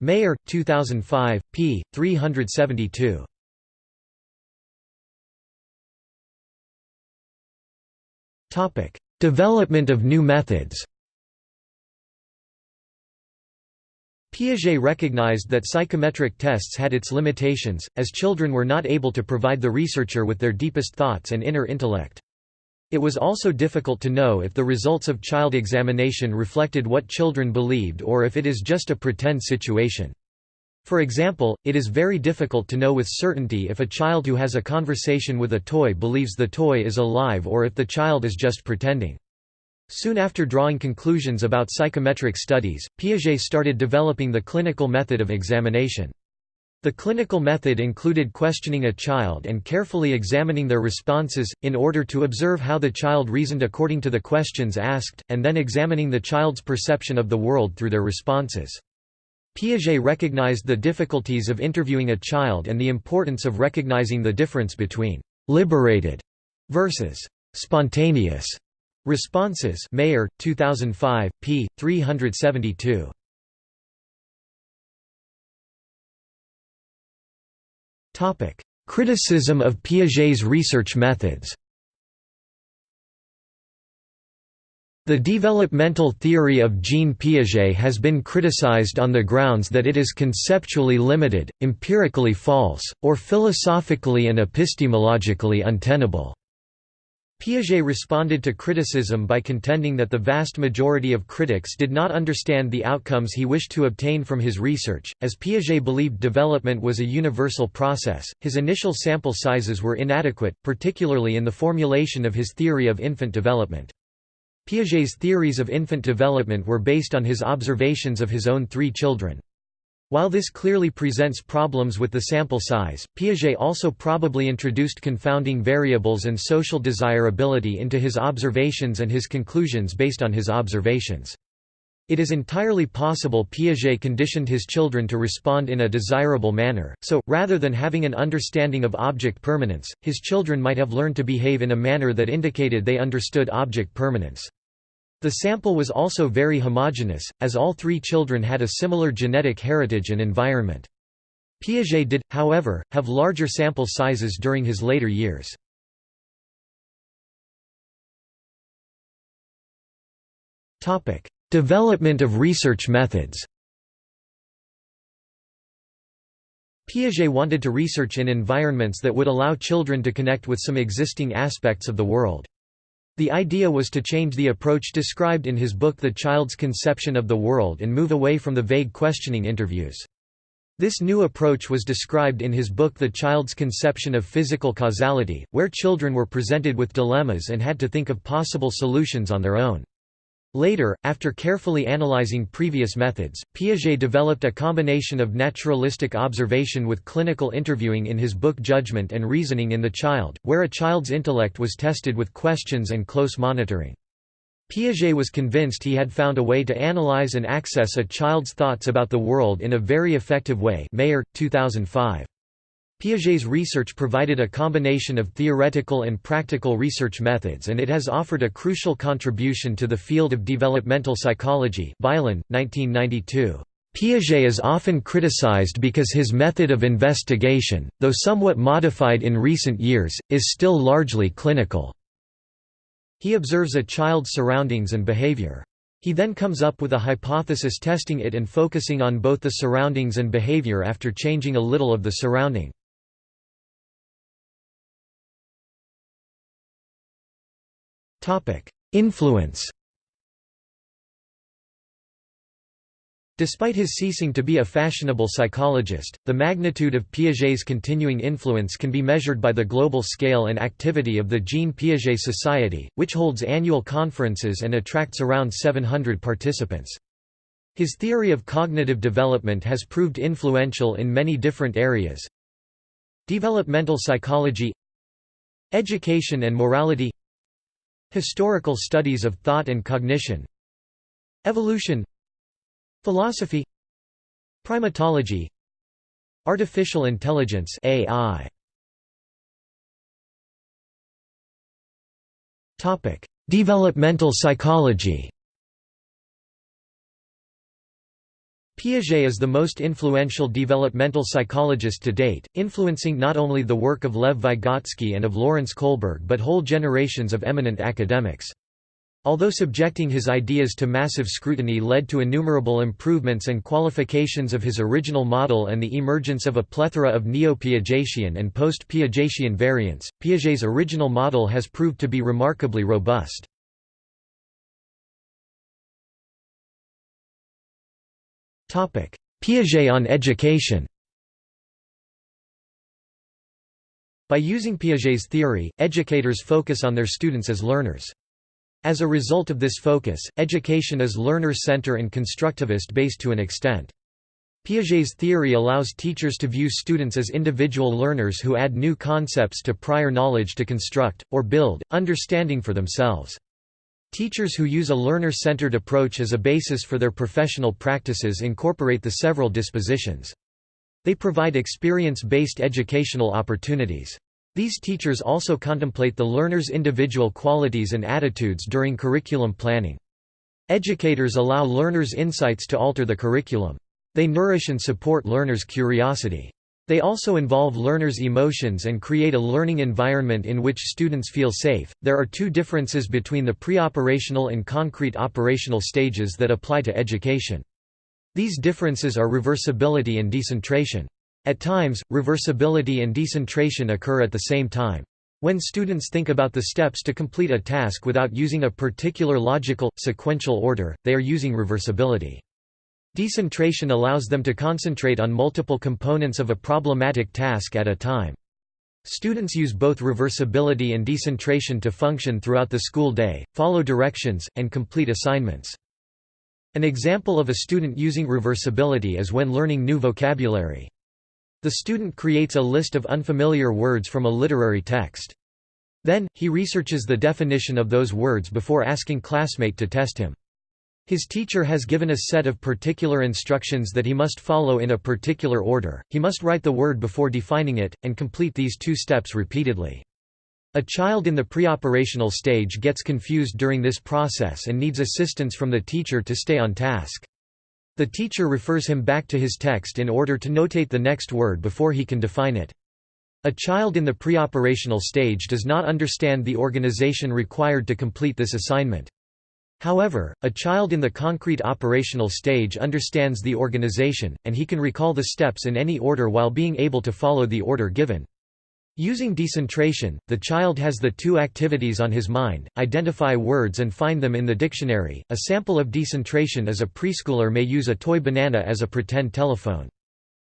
Mayer, 2005, p. 372. Topic: Development of new methods Piaget recognized that psychometric tests had its limitations, as children were not able to provide the researcher with their deepest thoughts and inner intellect. It was also difficult to know if the results of child examination reflected what children believed or if it is just a pretend situation. For example, it is very difficult to know with certainty if a child who has a conversation with a toy believes the toy is alive or if the child is just pretending. Soon after drawing conclusions about psychometric studies, Piaget started developing the clinical method of examination. The clinical method included questioning a child and carefully examining their responses, in order to observe how the child reasoned according to the questions asked, and then examining the child's perception of the world through their responses. Piaget recognized the difficulties of interviewing a child and the importance of recognizing the difference between «liberated» versus «spontaneous» Responses Mayer, 2005, p. 372. Criticism of Piaget's research methods The developmental theory of Jean Piaget has been criticized on the grounds that it is conceptually limited, empirically false, or philosophically and epistemologically untenable. Piaget responded to criticism by contending that the vast majority of critics did not understand the outcomes he wished to obtain from his research. As Piaget believed development was a universal process, his initial sample sizes were inadequate, particularly in the formulation of his theory of infant development. Piaget's theories of infant development were based on his observations of his own three children. While this clearly presents problems with the sample size, Piaget also probably introduced confounding variables and social desirability into his observations and his conclusions based on his observations. It is entirely possible Piaget conditioned his children to respond in a desirable manner, so, rather than having an understanding of object permanence, his children might have learned to behave in a manner that indicated they understood object permanence. The sample was also very homogeneous, as all three children had a similar genetic heritage and environment. Piaget did, however, have larger sample sizes during his later years. Development of research methods Piaget wanted to research in environments that would allow children to connect with some existing aspects of the world. The idea was to change the approach described in his book The Child's Conception of the World and move away from the vague questioning interviews. This new approach was described in his book The Child's Conception of Physical Causality, where children were presented with dilemmas and had to think of possible solutions on their own. Later, after carefully analyzing previous methods, Piaget developed a combination of naturalistic observation with clinical interviewing in his book Judgment and Reasoning in the Child, where a child's intellect was tested with questions and close monitoring. Piaget was convinced he had found a way to analyze and access a child's thoughts about the world in a very effective way Mayer, 2005. Piaget's research provided a combination of theoretical and practical research methods and it has offered a crucial contribution to the field of developmental psychology Weiland, 1992. Piaget is often criticized because his method of investigation, though somewhat modified in recent years, is still largely clinical. He observes a child's surroundings and behavior. He then comes up with a hypothesis testing it and focusing on both the surroundings and behavior after changing a little of the surrounding. Influence Despite his ceasing to be a fashionable psychologist, the magnitude of Piaget's continuing influence can be measured by the global scale and activity of the Jean Piaget Society, which holds annual conferences and attracts around 700 participants. His theory of cognitive development has proved influential in many different areas. Developmental psychology Education and morality Historical studies of thought and cognition. Evolution. Philosophy. Primatology. Artificial intelligence AI Developmental psychology Piaget is the most influential developmental psychologist to date, influencing not only the work of Lev Vygotsky and of Lawrence Kohlberg but whole generations of eminent academics. Although subjecting his ideas to massive scrutiny led to innumerable improvements and qualifications of his original model and the emergence of a plethora of neo-Piagetian and post-Piagetian variants, Piaget's original model has proved to be remarkably robust. Piaget on education By using Piaget's theory, educators focus on their students as learners. As a result of this focus, education is learner-center and constructivist-based to an extent. Piaget's theory allows teachers to view students as individual learners who add new concepts to prior knowledge to construct, or build, understanding for themselves. Teachers who use a learner-centered approach as a basis for their professional practices incorporate the several dispositions. They provide experience-based educational opportunities. These teachers also contemplate the learner's individual qualities and attitudes during curriculum planning. Educators allow learners' insights to alter the curriculum. They nourish and support learners' curiosity. They also involve learners' emotions and create a learning environment in which students feel safe. There are two differences between the pre-operational and concrete operational stages that apply to education. These differences are reversibility and decentration. At times, reversibility and decentration occur at the same time. When students think about the steps to complete a task without using a particular logical, sequential order, they are using reversibility. Decentration allows them to concentrate on multiple components of a problematic task at a time. Students use both reversibility and decentration to function throughout the school day, follow directions, and complete assignments. An example of a student using reversibility is when learning new vocabulary. The student creates a list of unfamiliar words from a literary text. Then, he researches the definition of those words before asking classmate to test him. His teacher has given a set of particular instructions that he must follow in a particular order, he must write the word before defining it, and complete these two steps repeatedly. A child in the preoperational stage gets confused during this process and needs assistance from the teacher to stay on task. The teacher refers him back to his text in order to notate the next word before he can define it. A child in the preoperational stage does not understand the organization required to complete this assignment. However, a child in the concrete operational stage understands the organization, and he can recall the steps in any order while being able to follow the order given. Using decentration, the child has the two activities on his mind, identify words and find them in the dictionary. A sample of decentration is a preschooler may use a toy banana as a pretend telephone.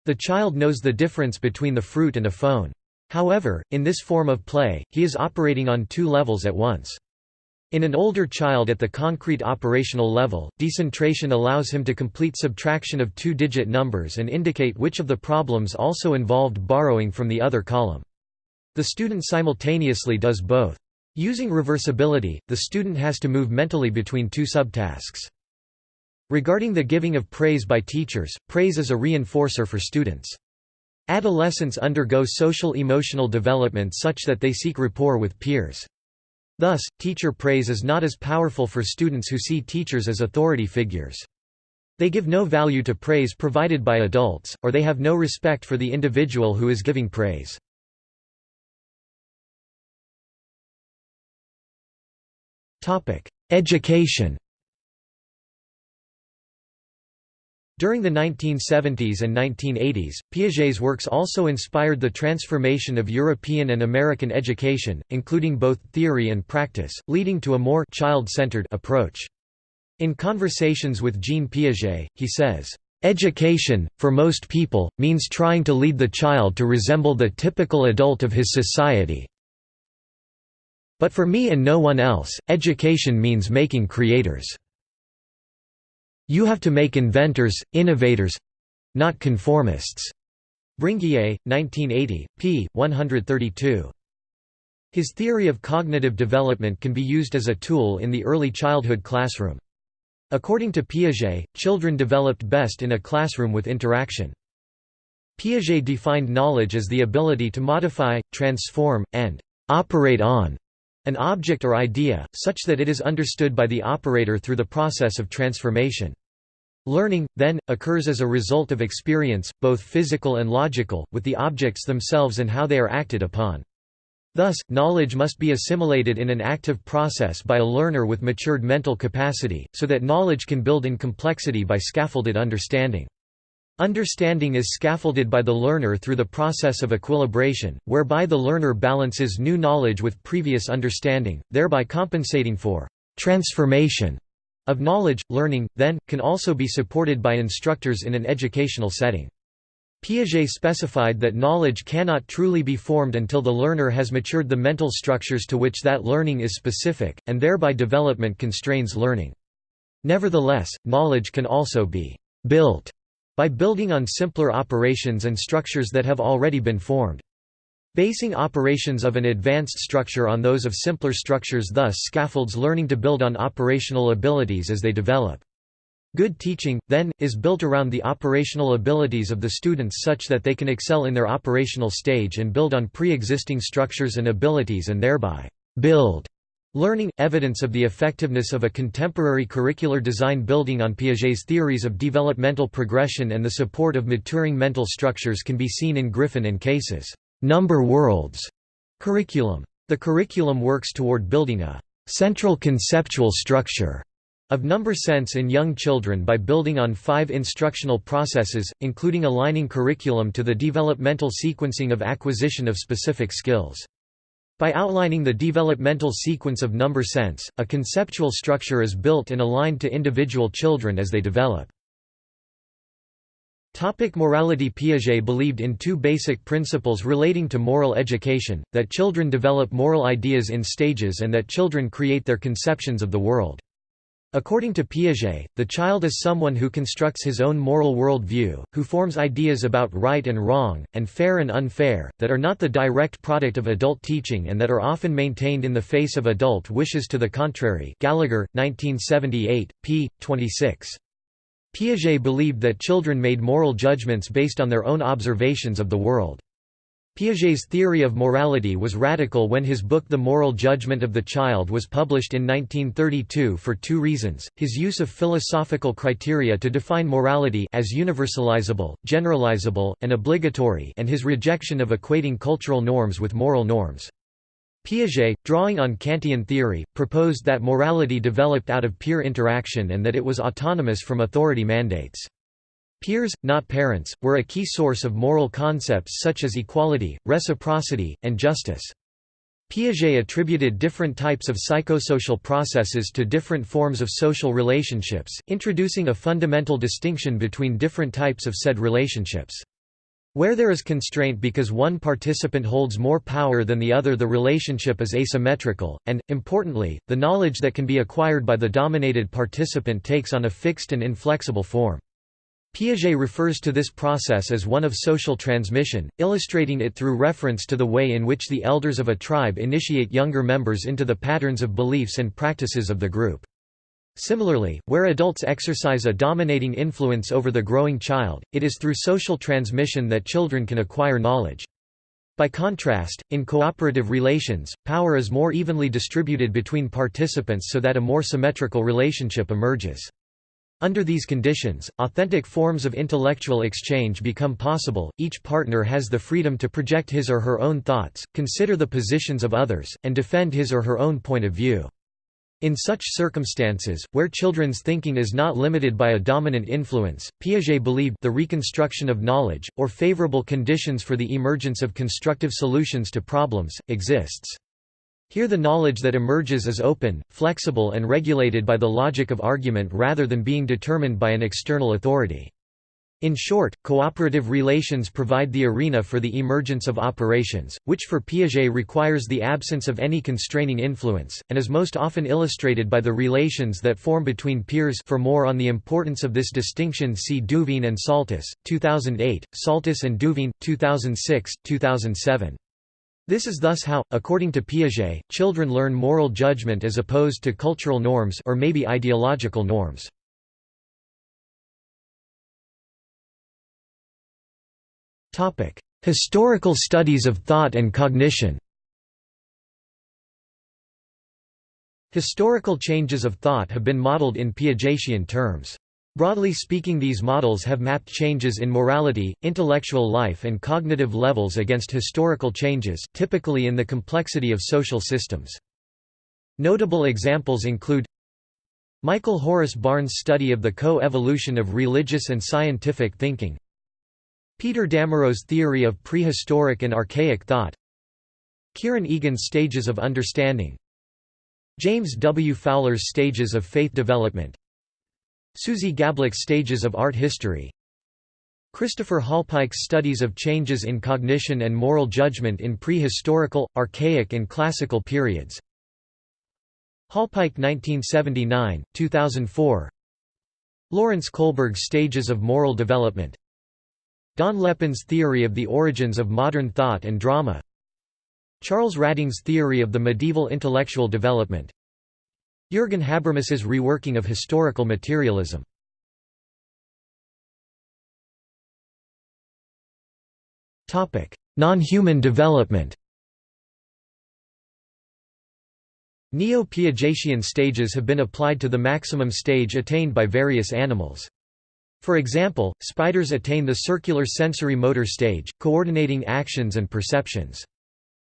The child knows the difference between the fruit and a phone. However, in this form of play, he is operating on two levels at once. In an older child at the concrete operational level, decentration allows him to complete subtraction of two-digit numbers and indicate which of the problems also involved borrowing from the other column. The student simultaneously does both. Using reversibility, the student has to move mentally between two subtasks. Regarding the giving of praise by teachers, praise is a reinforcer for students. Adolescents undergo social-emotional development such that they seek rapport with peers. Thus, teacher praise is not as powerful for students who see teachers as authority figures. They give no value to praise provided by adults, or they have no respect for the individual who is giving praise. Education During the 1970s and 1980s, Piaget's works also inspired the transformation of European and American education, including both theory and practice, leading to a more child-centered approach. In Conversations with Jean Piaget, he says, Education, for most people, means trying to lead the child to resemble the typical adult of his society. But for me and no one else, education means making creators. You have to make inventors, innovators—not conformists." Bringuier, 1980, p. 132. His theory of cognitive development can be used as a tool in the early childhood classroom. According to Piaget, children developed best in a classroom with interaction. Piaget defined knowledge as the ability to modify, transform, and operate on an object or idea, such that it is understood by the operator through the process of transformation. Learning, then, occurs as a result of experience, both physical and logical, with the objects themselves and how they are acted upon. Thus, knowledge must be assimilated in an active process by a learner with matured mental capacity, so that knowledge can build in complexity by scaffolded understanding. Understanding is scaffolded by the learner through the process of equilibration, whereby the learner balances new knowledge with previous understanding, thereby compensating for transformation of knowledge, learning, then, can also be supported by instructors in an educational setting. Piaget specified that knowledge cannot truly be formed until the learner has matured the mental structures to which that learning is specific, and thereby development constrains learning. Nevertheless, knowledge can also be «built» by building on simpler operations and structures that have already been formed. Basing operations of an advanced structure on those of simpler structures thus scaffolds learning to build on operational abilities as they develop. Good teaching, then, is built around the operational abilities of the students such that they can excel in their operational stage and build on pre-existing structures and abilities and thereby build learning. Evidence of the effectiveness of a contemporary curricular design building on Piaget's theories of developmental progression and the support of maturing mental structures can be seen in Griffin and Case's number worlds curriculum. The curriculum works toward building a central conceptual structure of number sense in young children by building on five instructional processes, including aligning curriculum to the developmental sequencing of acquisition of specific skills. By outlining the developmental sequence of number sense, a conceptual structure is built and aligned to individual children as they develop. Topic morality Piaget believed in two basic principles relating to moral education, that children develop moral ideas in stages and that children create their conceptions of the world. According to Piaget, the child is someone who constructs his own moral world view, who forms ideas about right and wrong, and fair and unfair, that are not the direct product of adult teaching and that are often maintained in the face of adult wishes to the contrary Gallagher, 1978, p. 26. Piaget believed that children made moral judgments based on their own observations of the world. Piaget's theory of morality was radical when his book The Moral Judgment of the Child was published in 1932 for two reasons, his use of philosophical criteria to define morality as universalizable, generalizable, and obligatory and his rejection of equating cultural norms with moral norms. Piaget, drawing on Kantian theory, proposed that morality developed out of peer interaction and that it was autonomous from authority mandates. Peers, not parents, were a key source of moral concepts such as equality, reciprocity, and justice. Piaget attributed different types of psychosocial processes to different forms of social relationships, introducing a fundamental distinction between different types of said relationships. Where there is constraint because one participant holds more power than the other the relationship is asymmetrical, and, importantly, the knowledge that can be acquired by the dominated participant takes on a fixed and inflexible form. Piaget refers to this process as one of social transmission, illustrating it through reference to the way in which the elders of a tribe initiate younger members into the patterns of beliefs and practices of the group. Similarly, where adults exercise a dominating influence over the growing child, it is through social transmission that children can acquire knowledge. By contrast, in cooperative relations, power is more evenly distributed between participants so that a more symmetrical relationship emerges. Under these conditions, authentic forms of intellectual exchange become possible, each partner has the freedom to project his or her own thoughts, consider the positions of others, and defend his or her own point of view. In such circumstances, where children's thinking is not limited by a dominant influence, Piaget believed the reconstruction of knowledge, or favorable conditions for the emergence of constructive solutions to problems, exists. Here the knowledge that emerges is open, flexible and regulated by the logic of argument rather than being determined by an external authority. In short, cooperative relations provide the arena for the emergence of operations, which for Piaget requires the absence of any constraining influence, and is most often illustrated by the relations that form between peers for more on the importance of this distinction see Duveen and Psaltis, 2008, Psaltis and Duveen, 2006, 2007. This is thus how, according to Piaget, children learn moral judgment as opposed to cultural norms or maybe ideological norms. Topic: Historical studies of thought and cognition. Historical changes of thought have been modeled in Piagetian terms. Broadly speaking these models have mapped changes in morality, intellectual life and cognitive levels against historical changes, typically in the complexity of social systems. Notable examples include Michael Horace Barnes' study of the co-evolution of religious and scientific thinking Peter Damerow's theory of prehistoric and archaic thought. Kieran Egan's stages of understanding. James W. Fowler's stages of faith development. Suzi Gablik's stages of art history. Christopher Hallpike's studies of changes in cognition and moral judgment in prehistorical, archaic and classical periods. Hallpike 1979, 2004 Lawrence Kohlberg's stages of moral development Don LePan's theory of the origins of modern thought and drama. Charles Radding's theory of the medieval intellectual development. Jürgen Habermas's reworking of historical materialism. Non-human development. Neo-Piagetian stages have been applied to the maximum stage attained by various animals. For example, spiders attain the circular sensory motor stage, coordinating actions and perceptions.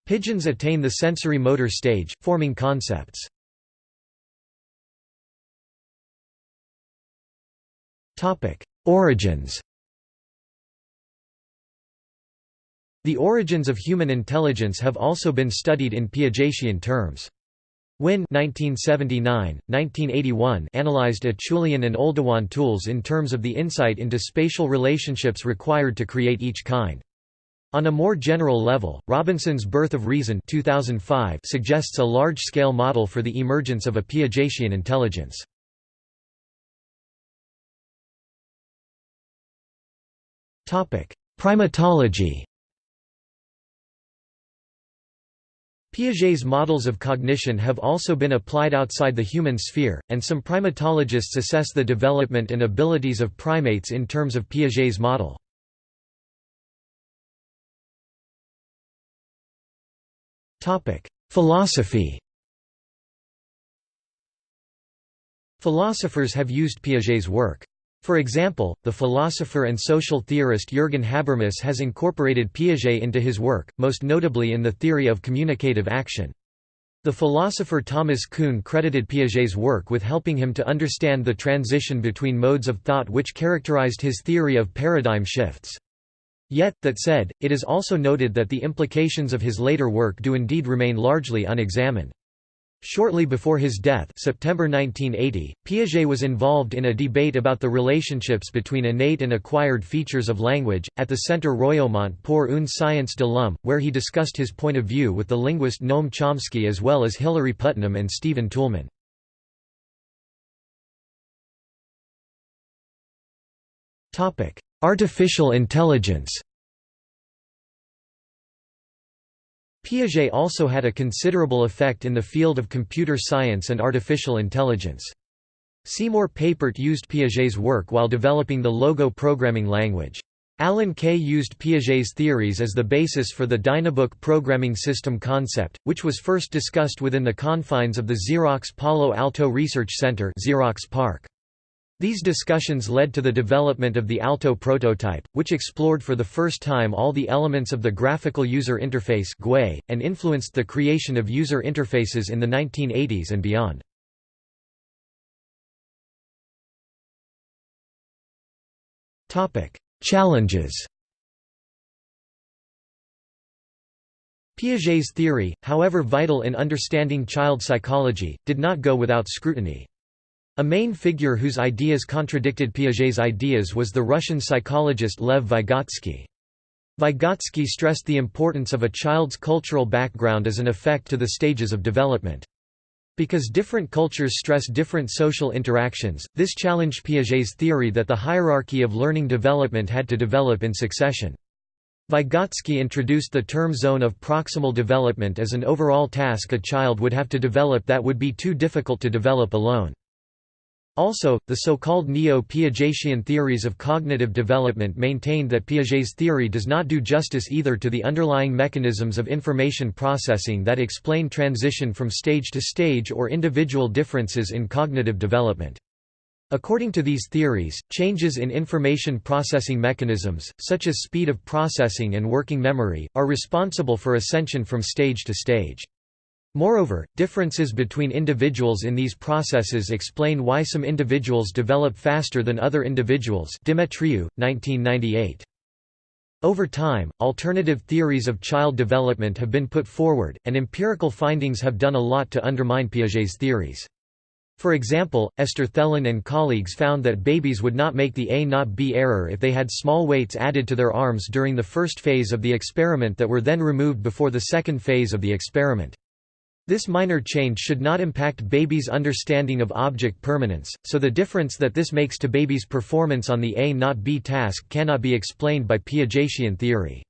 Pigeons attain the sensory motor stage, forming concepts. Origins The origins of human intelligence have also been studied in Piagetian terms. Wynn 1979, 1981 analyzed Acheulean and Oldowan tools in terms of the insight into spatial relationships required to create each kind. On a more general level, Robinson's Birth of Reason 2005 suggests a large-scale model for the emergence of a Piagetian intelligence. Primatology Piaget's models of cognition have also been applied outside the human sphere, and some primatologists assess the development and abilities of primates in terms of Piaget's model. Philosophy Philosophers have used Piaget's work. For example, the philosopher and social theorist Jürgen Habermas has incorporated Piaget into his work, most notably in the theory of communicative action. The philosopher Thomas Kuhn credited Piaget's work with helping him to understand the transition between modes of thought which characterized his theory of paradigm shifts. Yet, that said, it is also noted that the implications of his later work do indeed remain largely unexamined. Shortly before his death September 1980, Piaget was involved in a debate about the relationships between innate and acquired features of language, at the Centre Royaumont pour une science de l'homme, where he discussed his point of view with the linguist Noam Chomsky as well as Hilary Putnam and Stephen Toulmin. Artificial intelligence Piaget also had a considerable effect in the field of computer science and artificial intelligence. Seymour Papert used Piaget's work while developing the Logo programming language. Alan Kay used Piaget's theories as the basis for the Dynabook programming system concept, which was first discussed within the confines of the Xerox Palo Alto Research Center Xerox PARC. These discussions led to the development of the Alto prototype, which explored for the first time all the elements of the graphical user interface and influenced the creation of user interfaces in the 1980s and beyond. Challenges Piaget's theory, however vital in understanding child psychology, did not go without scrutiny. A main figure whose ideas contradicted Piaget's ideas was the Russian psychologist Lev Vygotsky. Vygotsky stressed the importance of a child's cultural background as an effect to the stages of development. Because different cultures stress different social interactions, this challenged Piaget's theory that the hierarchy of learning development had to develop in succession. Vygotsky introduced the term zone of proximal development as an overall task a child would have to develop that would be too difficult to develop alone. Also, the so-called neo-Piagetian theories of cognitive development maintained that Piaget's theory does not do justice either to the underlying mechanisms of information processing that explain transition from stage to stage or individual differences in cognitive development. According to these theories, changes in information processing mechanisms, such as speed of processing and working memory, are responsible for ascension from stage to stage. Moreover, differences between individuals in these processes explain why some individuals develop faster than other individuals Demetriou, 1998. Over time, alternative theories of child development have been put forward, and empirical findings have done a lot to undermine Piaget's theories. For example, Esther Thelen and colleagues found that babies would not make the A not B error if they had small weights added to their arms during the first phase of the experiment that were then removed before the second phase of the experiment. This minor change should not impact babies' understanding of object permanence, so the difference that this makes to babies' performance on the A not B task cannot be explained by Piagetian theory.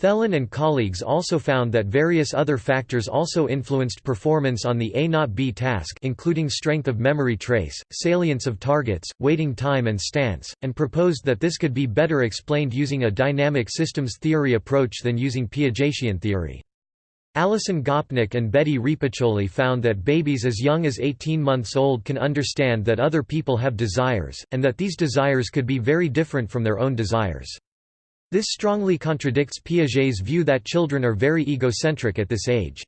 Thelen and colleagues also found that various other factors also influenced performance on the A not B task including strength of memory trace, salience of targets, waiting time and stance, and proposed that this could be better explained using a dynamic systems theory approach than using Piagetian theory. Alison Gopnik and Betty Repacholi found that babies as young as 18 months old can understand that other people have desires, and that these desires could be very different from their own desires. This strongly contradicts Piaget's view that children are very egocentric at this age.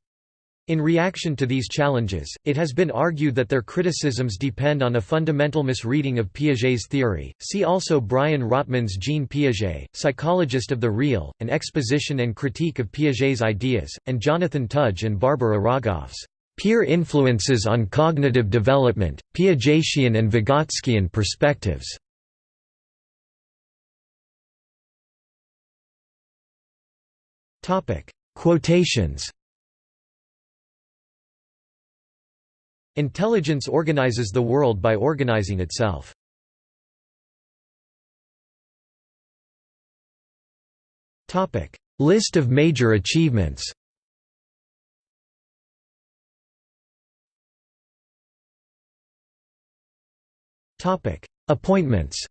In reaction to these challenges, it has been argued that their criticisms depend on a fundamental misreading of Piaget's theory. See also Brian Rotman's Jean Piaget, Psychologist of the Real, an exposition and critique of Piaget's ideas, and Jonathan Tudge and Barbara Rogoff's Peer Influences on Cognitive Development, Piagetian and Vygotskian Perspectives. Quotations. Intelligence organizes the world by organizing itself. List of major achievements. Appointments.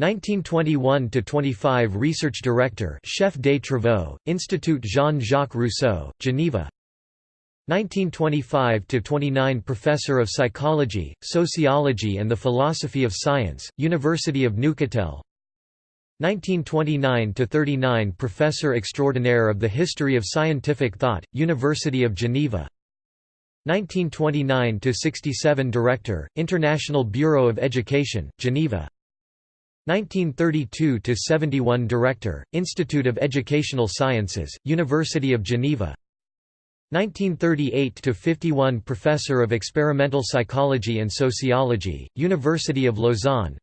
1921–25 Research Director Chef des Travaux, Institut Jean-Jacques Rousseau, Geneva 1925–29 Professor of Psychology, Sociology and the Philosophy of Science, University of Neuchâtel. 1929–39 Professor Extraordinaire of the History of Scientific Thought, University of Geneva. 1929–67 Director, International Bureau of Education, Geneva. 1932–71 Director, Institute of Educational Sciences, University of Geneva 1938–51 Professor of Experimental Psychology and Sociology, University of Lausanne.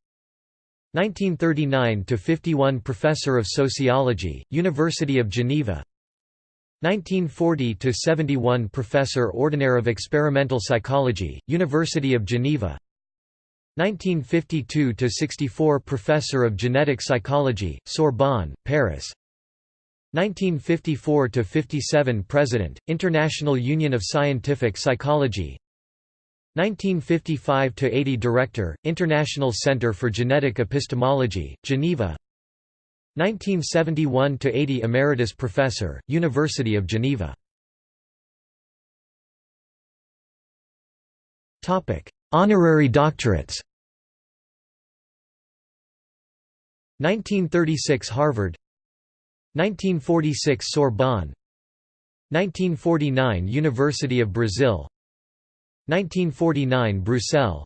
1939–51 Professor of Sociology, University of Geneva. 1940–71 Professor Ordinaire of Experimental Psychology, University of Geneva. 1952–64 Professor of Genetic Psychology, Sorbonne, Paris 1954–57 President, International Union of Scientific Psychology. 1955–80 Director, International Center for Genetic Epistemology, Geneva. 1971–80 Emeritus Professor, University of Geneva. Honorary doctorates. 1936 Harvard 1946 Sorbonne. 1949 University of Brazil. 1949 Bruxelles.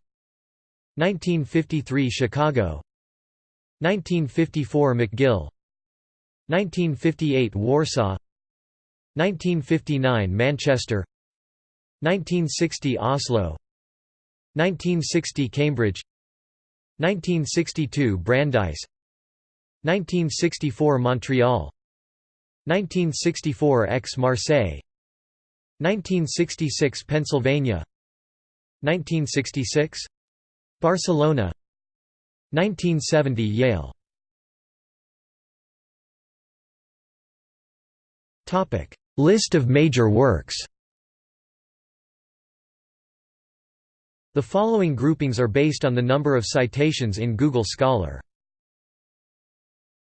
1953 Chicago. 1954 McGill. 1958 Warsaw. 1959 Manchester. 1960 Oslo. 1960 Cambridge. 1962 Brandeis 1964 Montreal. 1964 Aix-Marseille 1966 Pennsylvania. 1966 Barcelona. 1970 Yale. Topic List of major works. The following groupings are based on the number of citations in Google Scholar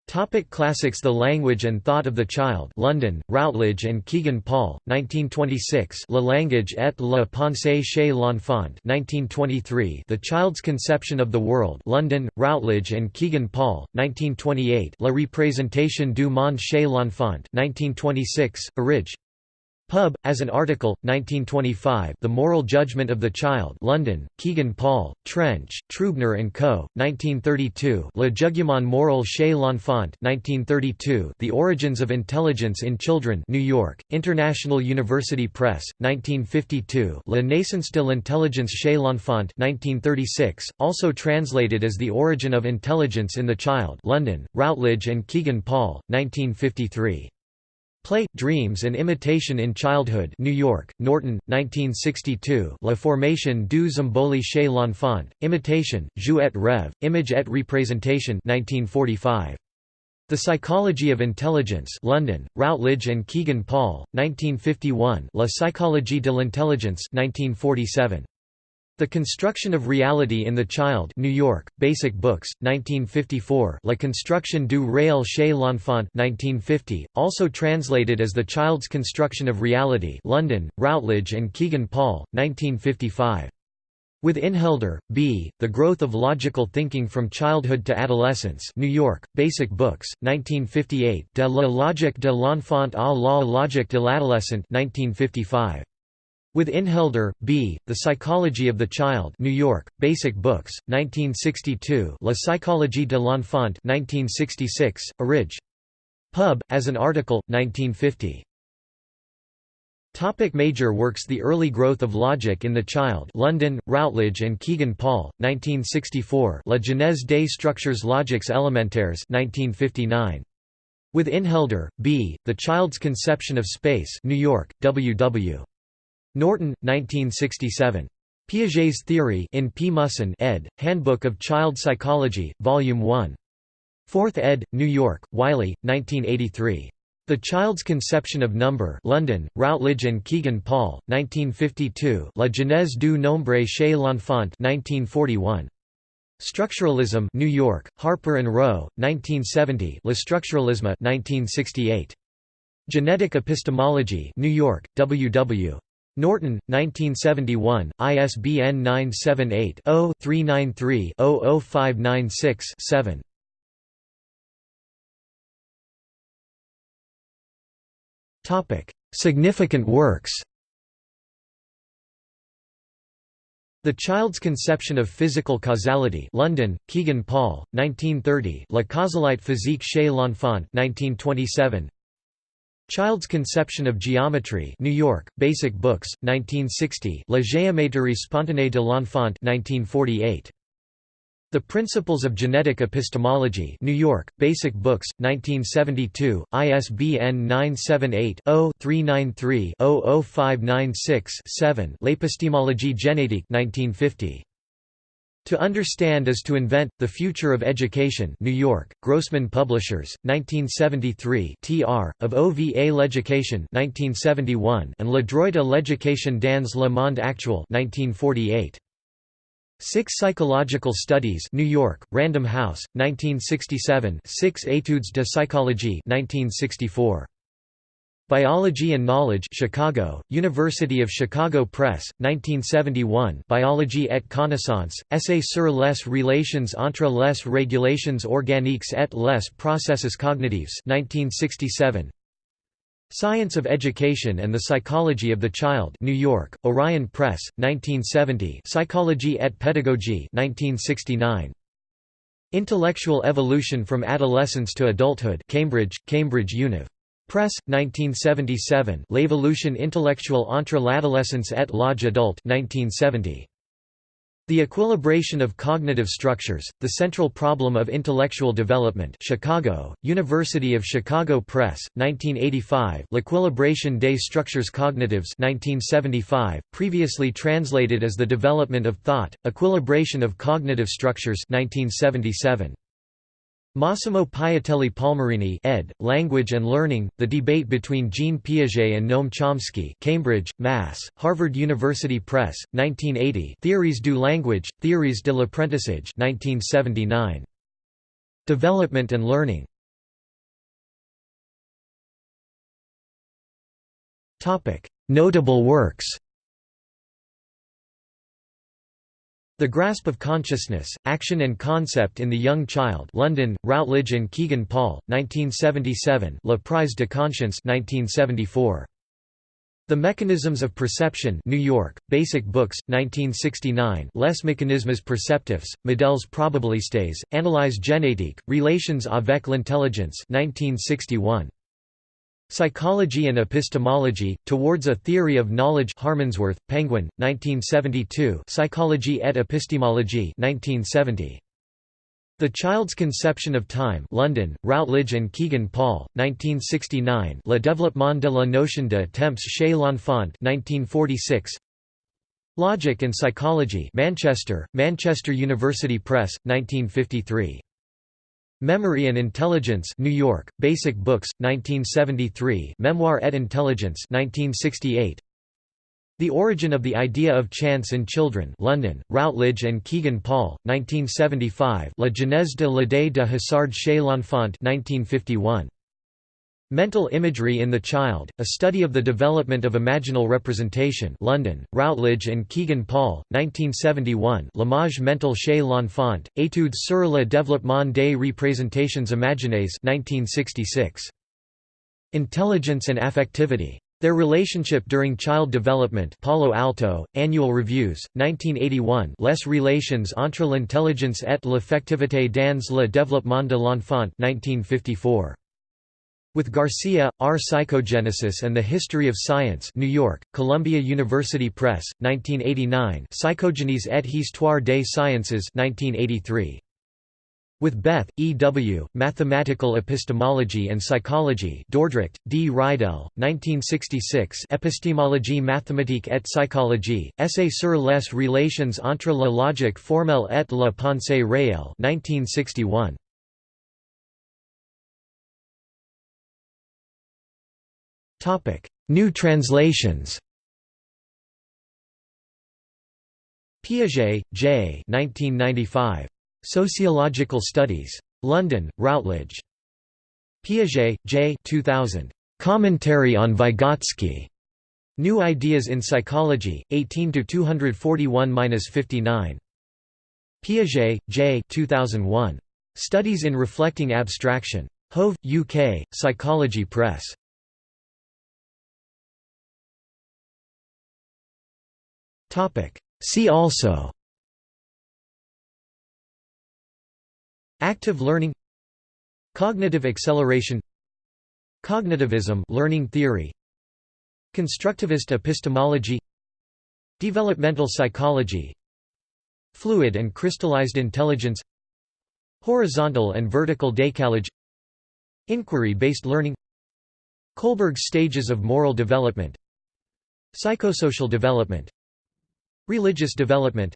Topic classics The Language and Thought of the Child London, Routledge and Kegan Paul, 1926 Le Langage et la pensée chez l'enfant 1923 The Child's Conception of the World London, Routledge and Kegan Paul, 1928 La représentation du monde chez l'enfant 1926, Orig. Pub, as an article, 1925 The Moral Judgment of the Child London, Kegan Paul, Trench, Trubner & Co., 1932 Le Jugement moral chez l'enfant 1932 The Origins of Intelligence in Children New York, International University Press, 1952 La naissance de l'intelligence chez l'enfant 1936, also translated as The Origin of Intelligence in the Child London, Routledge and Kegan Paul, 1953 Play, Dreams and Imitation in Childhood New York, Norton, 1962 La formation du symbole chez l'enfant, Imitation, Jeu et rêve, Image et représentation 1945. The Psychology of Intelligence London, Routledge and Kegan Paul, 1951 La psychologie de l'intelligence 1947. The Construction of Reality in the Child New York, Basic Books, 1954 La construction du réel chez l'enfant 1950, also translated as The Child's Construction of Reality London, Routledge and Kegan Paul, 1955. With Inhelder, B., The Growth of Logical Thinking from Childhood to Adolescence New York, Basic Books, 1958 De la logique de l'enfant à la logique de l'adolescent 1955. With Inhelder, B., The Psychology of the Child New York, Basic Books, 1962 La Psychologie de l'Enfant 1966, Orig. Pub, as an article, 1950. Topic major works The Early Growth of Logic in the Child London, Routledge and Kegan Paul, 1964 La genèse des structures logiques élémentaires 1959. With Inhelder, B., The Child's Conception of Space New York, W. Norton, 1967. Piaget's Theory in P. Mussen ed., Handbook of Child Psychology, Volume 1. 4th ed., New York, Wiley, 1983. The Child's Conception of Number London, Routledge and Kegan Paul, 1952 La genèse du nombre chez l'enfant 1941. Structuralism New York, Harper and Row, 1970 Le Structuralisme 1968. Genetic Epistemology New York, W. W. Norton, 1971, ISBN 978-0-393-00596-7. Significant works The Child's Conception of Physical Causality London, Kegan Paul, 1930 La causalité physique chez l'enfant 1927 Child's Conception of Geometry New York, Basic Books, 1960 La géométrie spontanée de l'enfant 1948. The Principles of Genetic Epistemology New York, Basic Books, 1972, ISBN 978-0-393-00596-7 L'épistémologie génétique 1950. To Understand is to Invent, The Future of Education New York, Grossman Publishers, 1973 tr. of Où va L'Education 1971 and Le droit à l'éducation dans le monde actuel 1948. Six Psychological Studies New York, Random House, 1967 Six Études de Psychologie 1964. Biology and Knowledge Chicago, University of Chicago Press, 1971 Biologie et connaissance, Essai sur les relations entre les régulations organiques et les processus cognitifs 1967 Science of Education and the Psychology of the Child New York, Orion Press, 1970 Psychology et Pédagogie 1969 Intellectual Evolution from Adolescence to Adulthood Cambridge, Cambridge Univ. Press, 1977 L'évolution intellectuelle entre l'adolescence et l'âge adulte 1970. The Equilibration of Cognitive Structures, The Central Problem of Intellectual Development Chicago, University of Chicago Press, 1985 L'Equilibration des Structures Cognitives 1975, previously translated as The Development of Thought, Equilibration of Cognitive Structures 1977. Massimo Piattelli-Palmarini ed. Language and Learning, The Debate Between Jean Piaget and Noam Chomsky Cambridge, Mass., Harvard University Press, 1980 Theories du Language, Theories de l'Apprentissage 1979. Development and Learning Notable works The Grasp of Consciousness, Action and Concept in the Young Child London, Routledge and Kegan Paul, 1977 La Prise de Conscience 1974. The Mechanisms of Perception New York, Basic Books, 1969 Les mécanismes perceptifs, modèles probabilistes, Analyse génétique, Relations avec l'intelligence 1961. Psychology and Epistemology, Towards a Theory of Knowledge Harmondsworth, Penguin, 1972 Psychology et Epistémologie 1970. The Child's Conception of Time London, Routledge and Kegan Paul, 1969 Le développement de la notion de temps chez l'enfant 1946. Logic and Psychology Manchester, Manchester University Press, 1953. Memory and Intelligence New York, Basic Books, 1973 Memoir et Intelligence 1968. The Origin of the Idea of Chance in Children London, Routledge and Kegan Paul, 1975 La genèse de l'idée de hasard chez l'enfant 1951. Mental Imagery in the Child, A Study of the Development of Imaginal Representation London, Routledge and Kegan Paul, 1971 L'image mentale chez l'enfant, Études sur le développement des représentations imaginaires 1966. Intelligence and Affectivity. Their Relationship During Child Development Palo Alto, Annual Reviews, 1981 Les relations entre l'intelligence et l'affectivité dans le développement de l'enfant 1954. With Garcia, R. Psychogenesis and the History of Science New York, Columbia University Press, 1989 Psychogenes et Histoire des Sciences 1983. With Beth, E. W., Mathematical Epistemology and Psychology Dordrecht, D. Reidel, 1966 Epistémologie mathématique et psychologie, Essai sur les relations entre la logique formelle et la pensée réelle 1961. New translations Piaget, J. 1995. Sociological Studies. London, Routledge. Piaget, J. 2000. Commentary on Vygotsky. New Ideas in Psychology, 18 241-59. Piaget, J. 2001. Studies in Reflecting Abstraction. Hove, UK, Psychology Press. See also. Active learning. Cognitive acceleration. Cognitivism learning theory. Constructivist epistemology. Developmental psychology. Fluid and crystallized intelligence. Horizontal and vertical decalage Inquiry-based learning. Kohlberg's stages of moral development. Psychosocial development Religious development.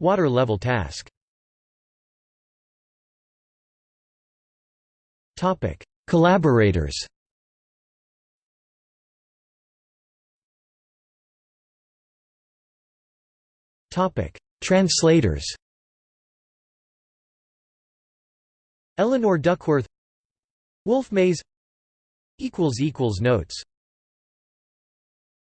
Water level task. Collaborators. Translators. Eleanor Duckworth. Wolf Mays. Notes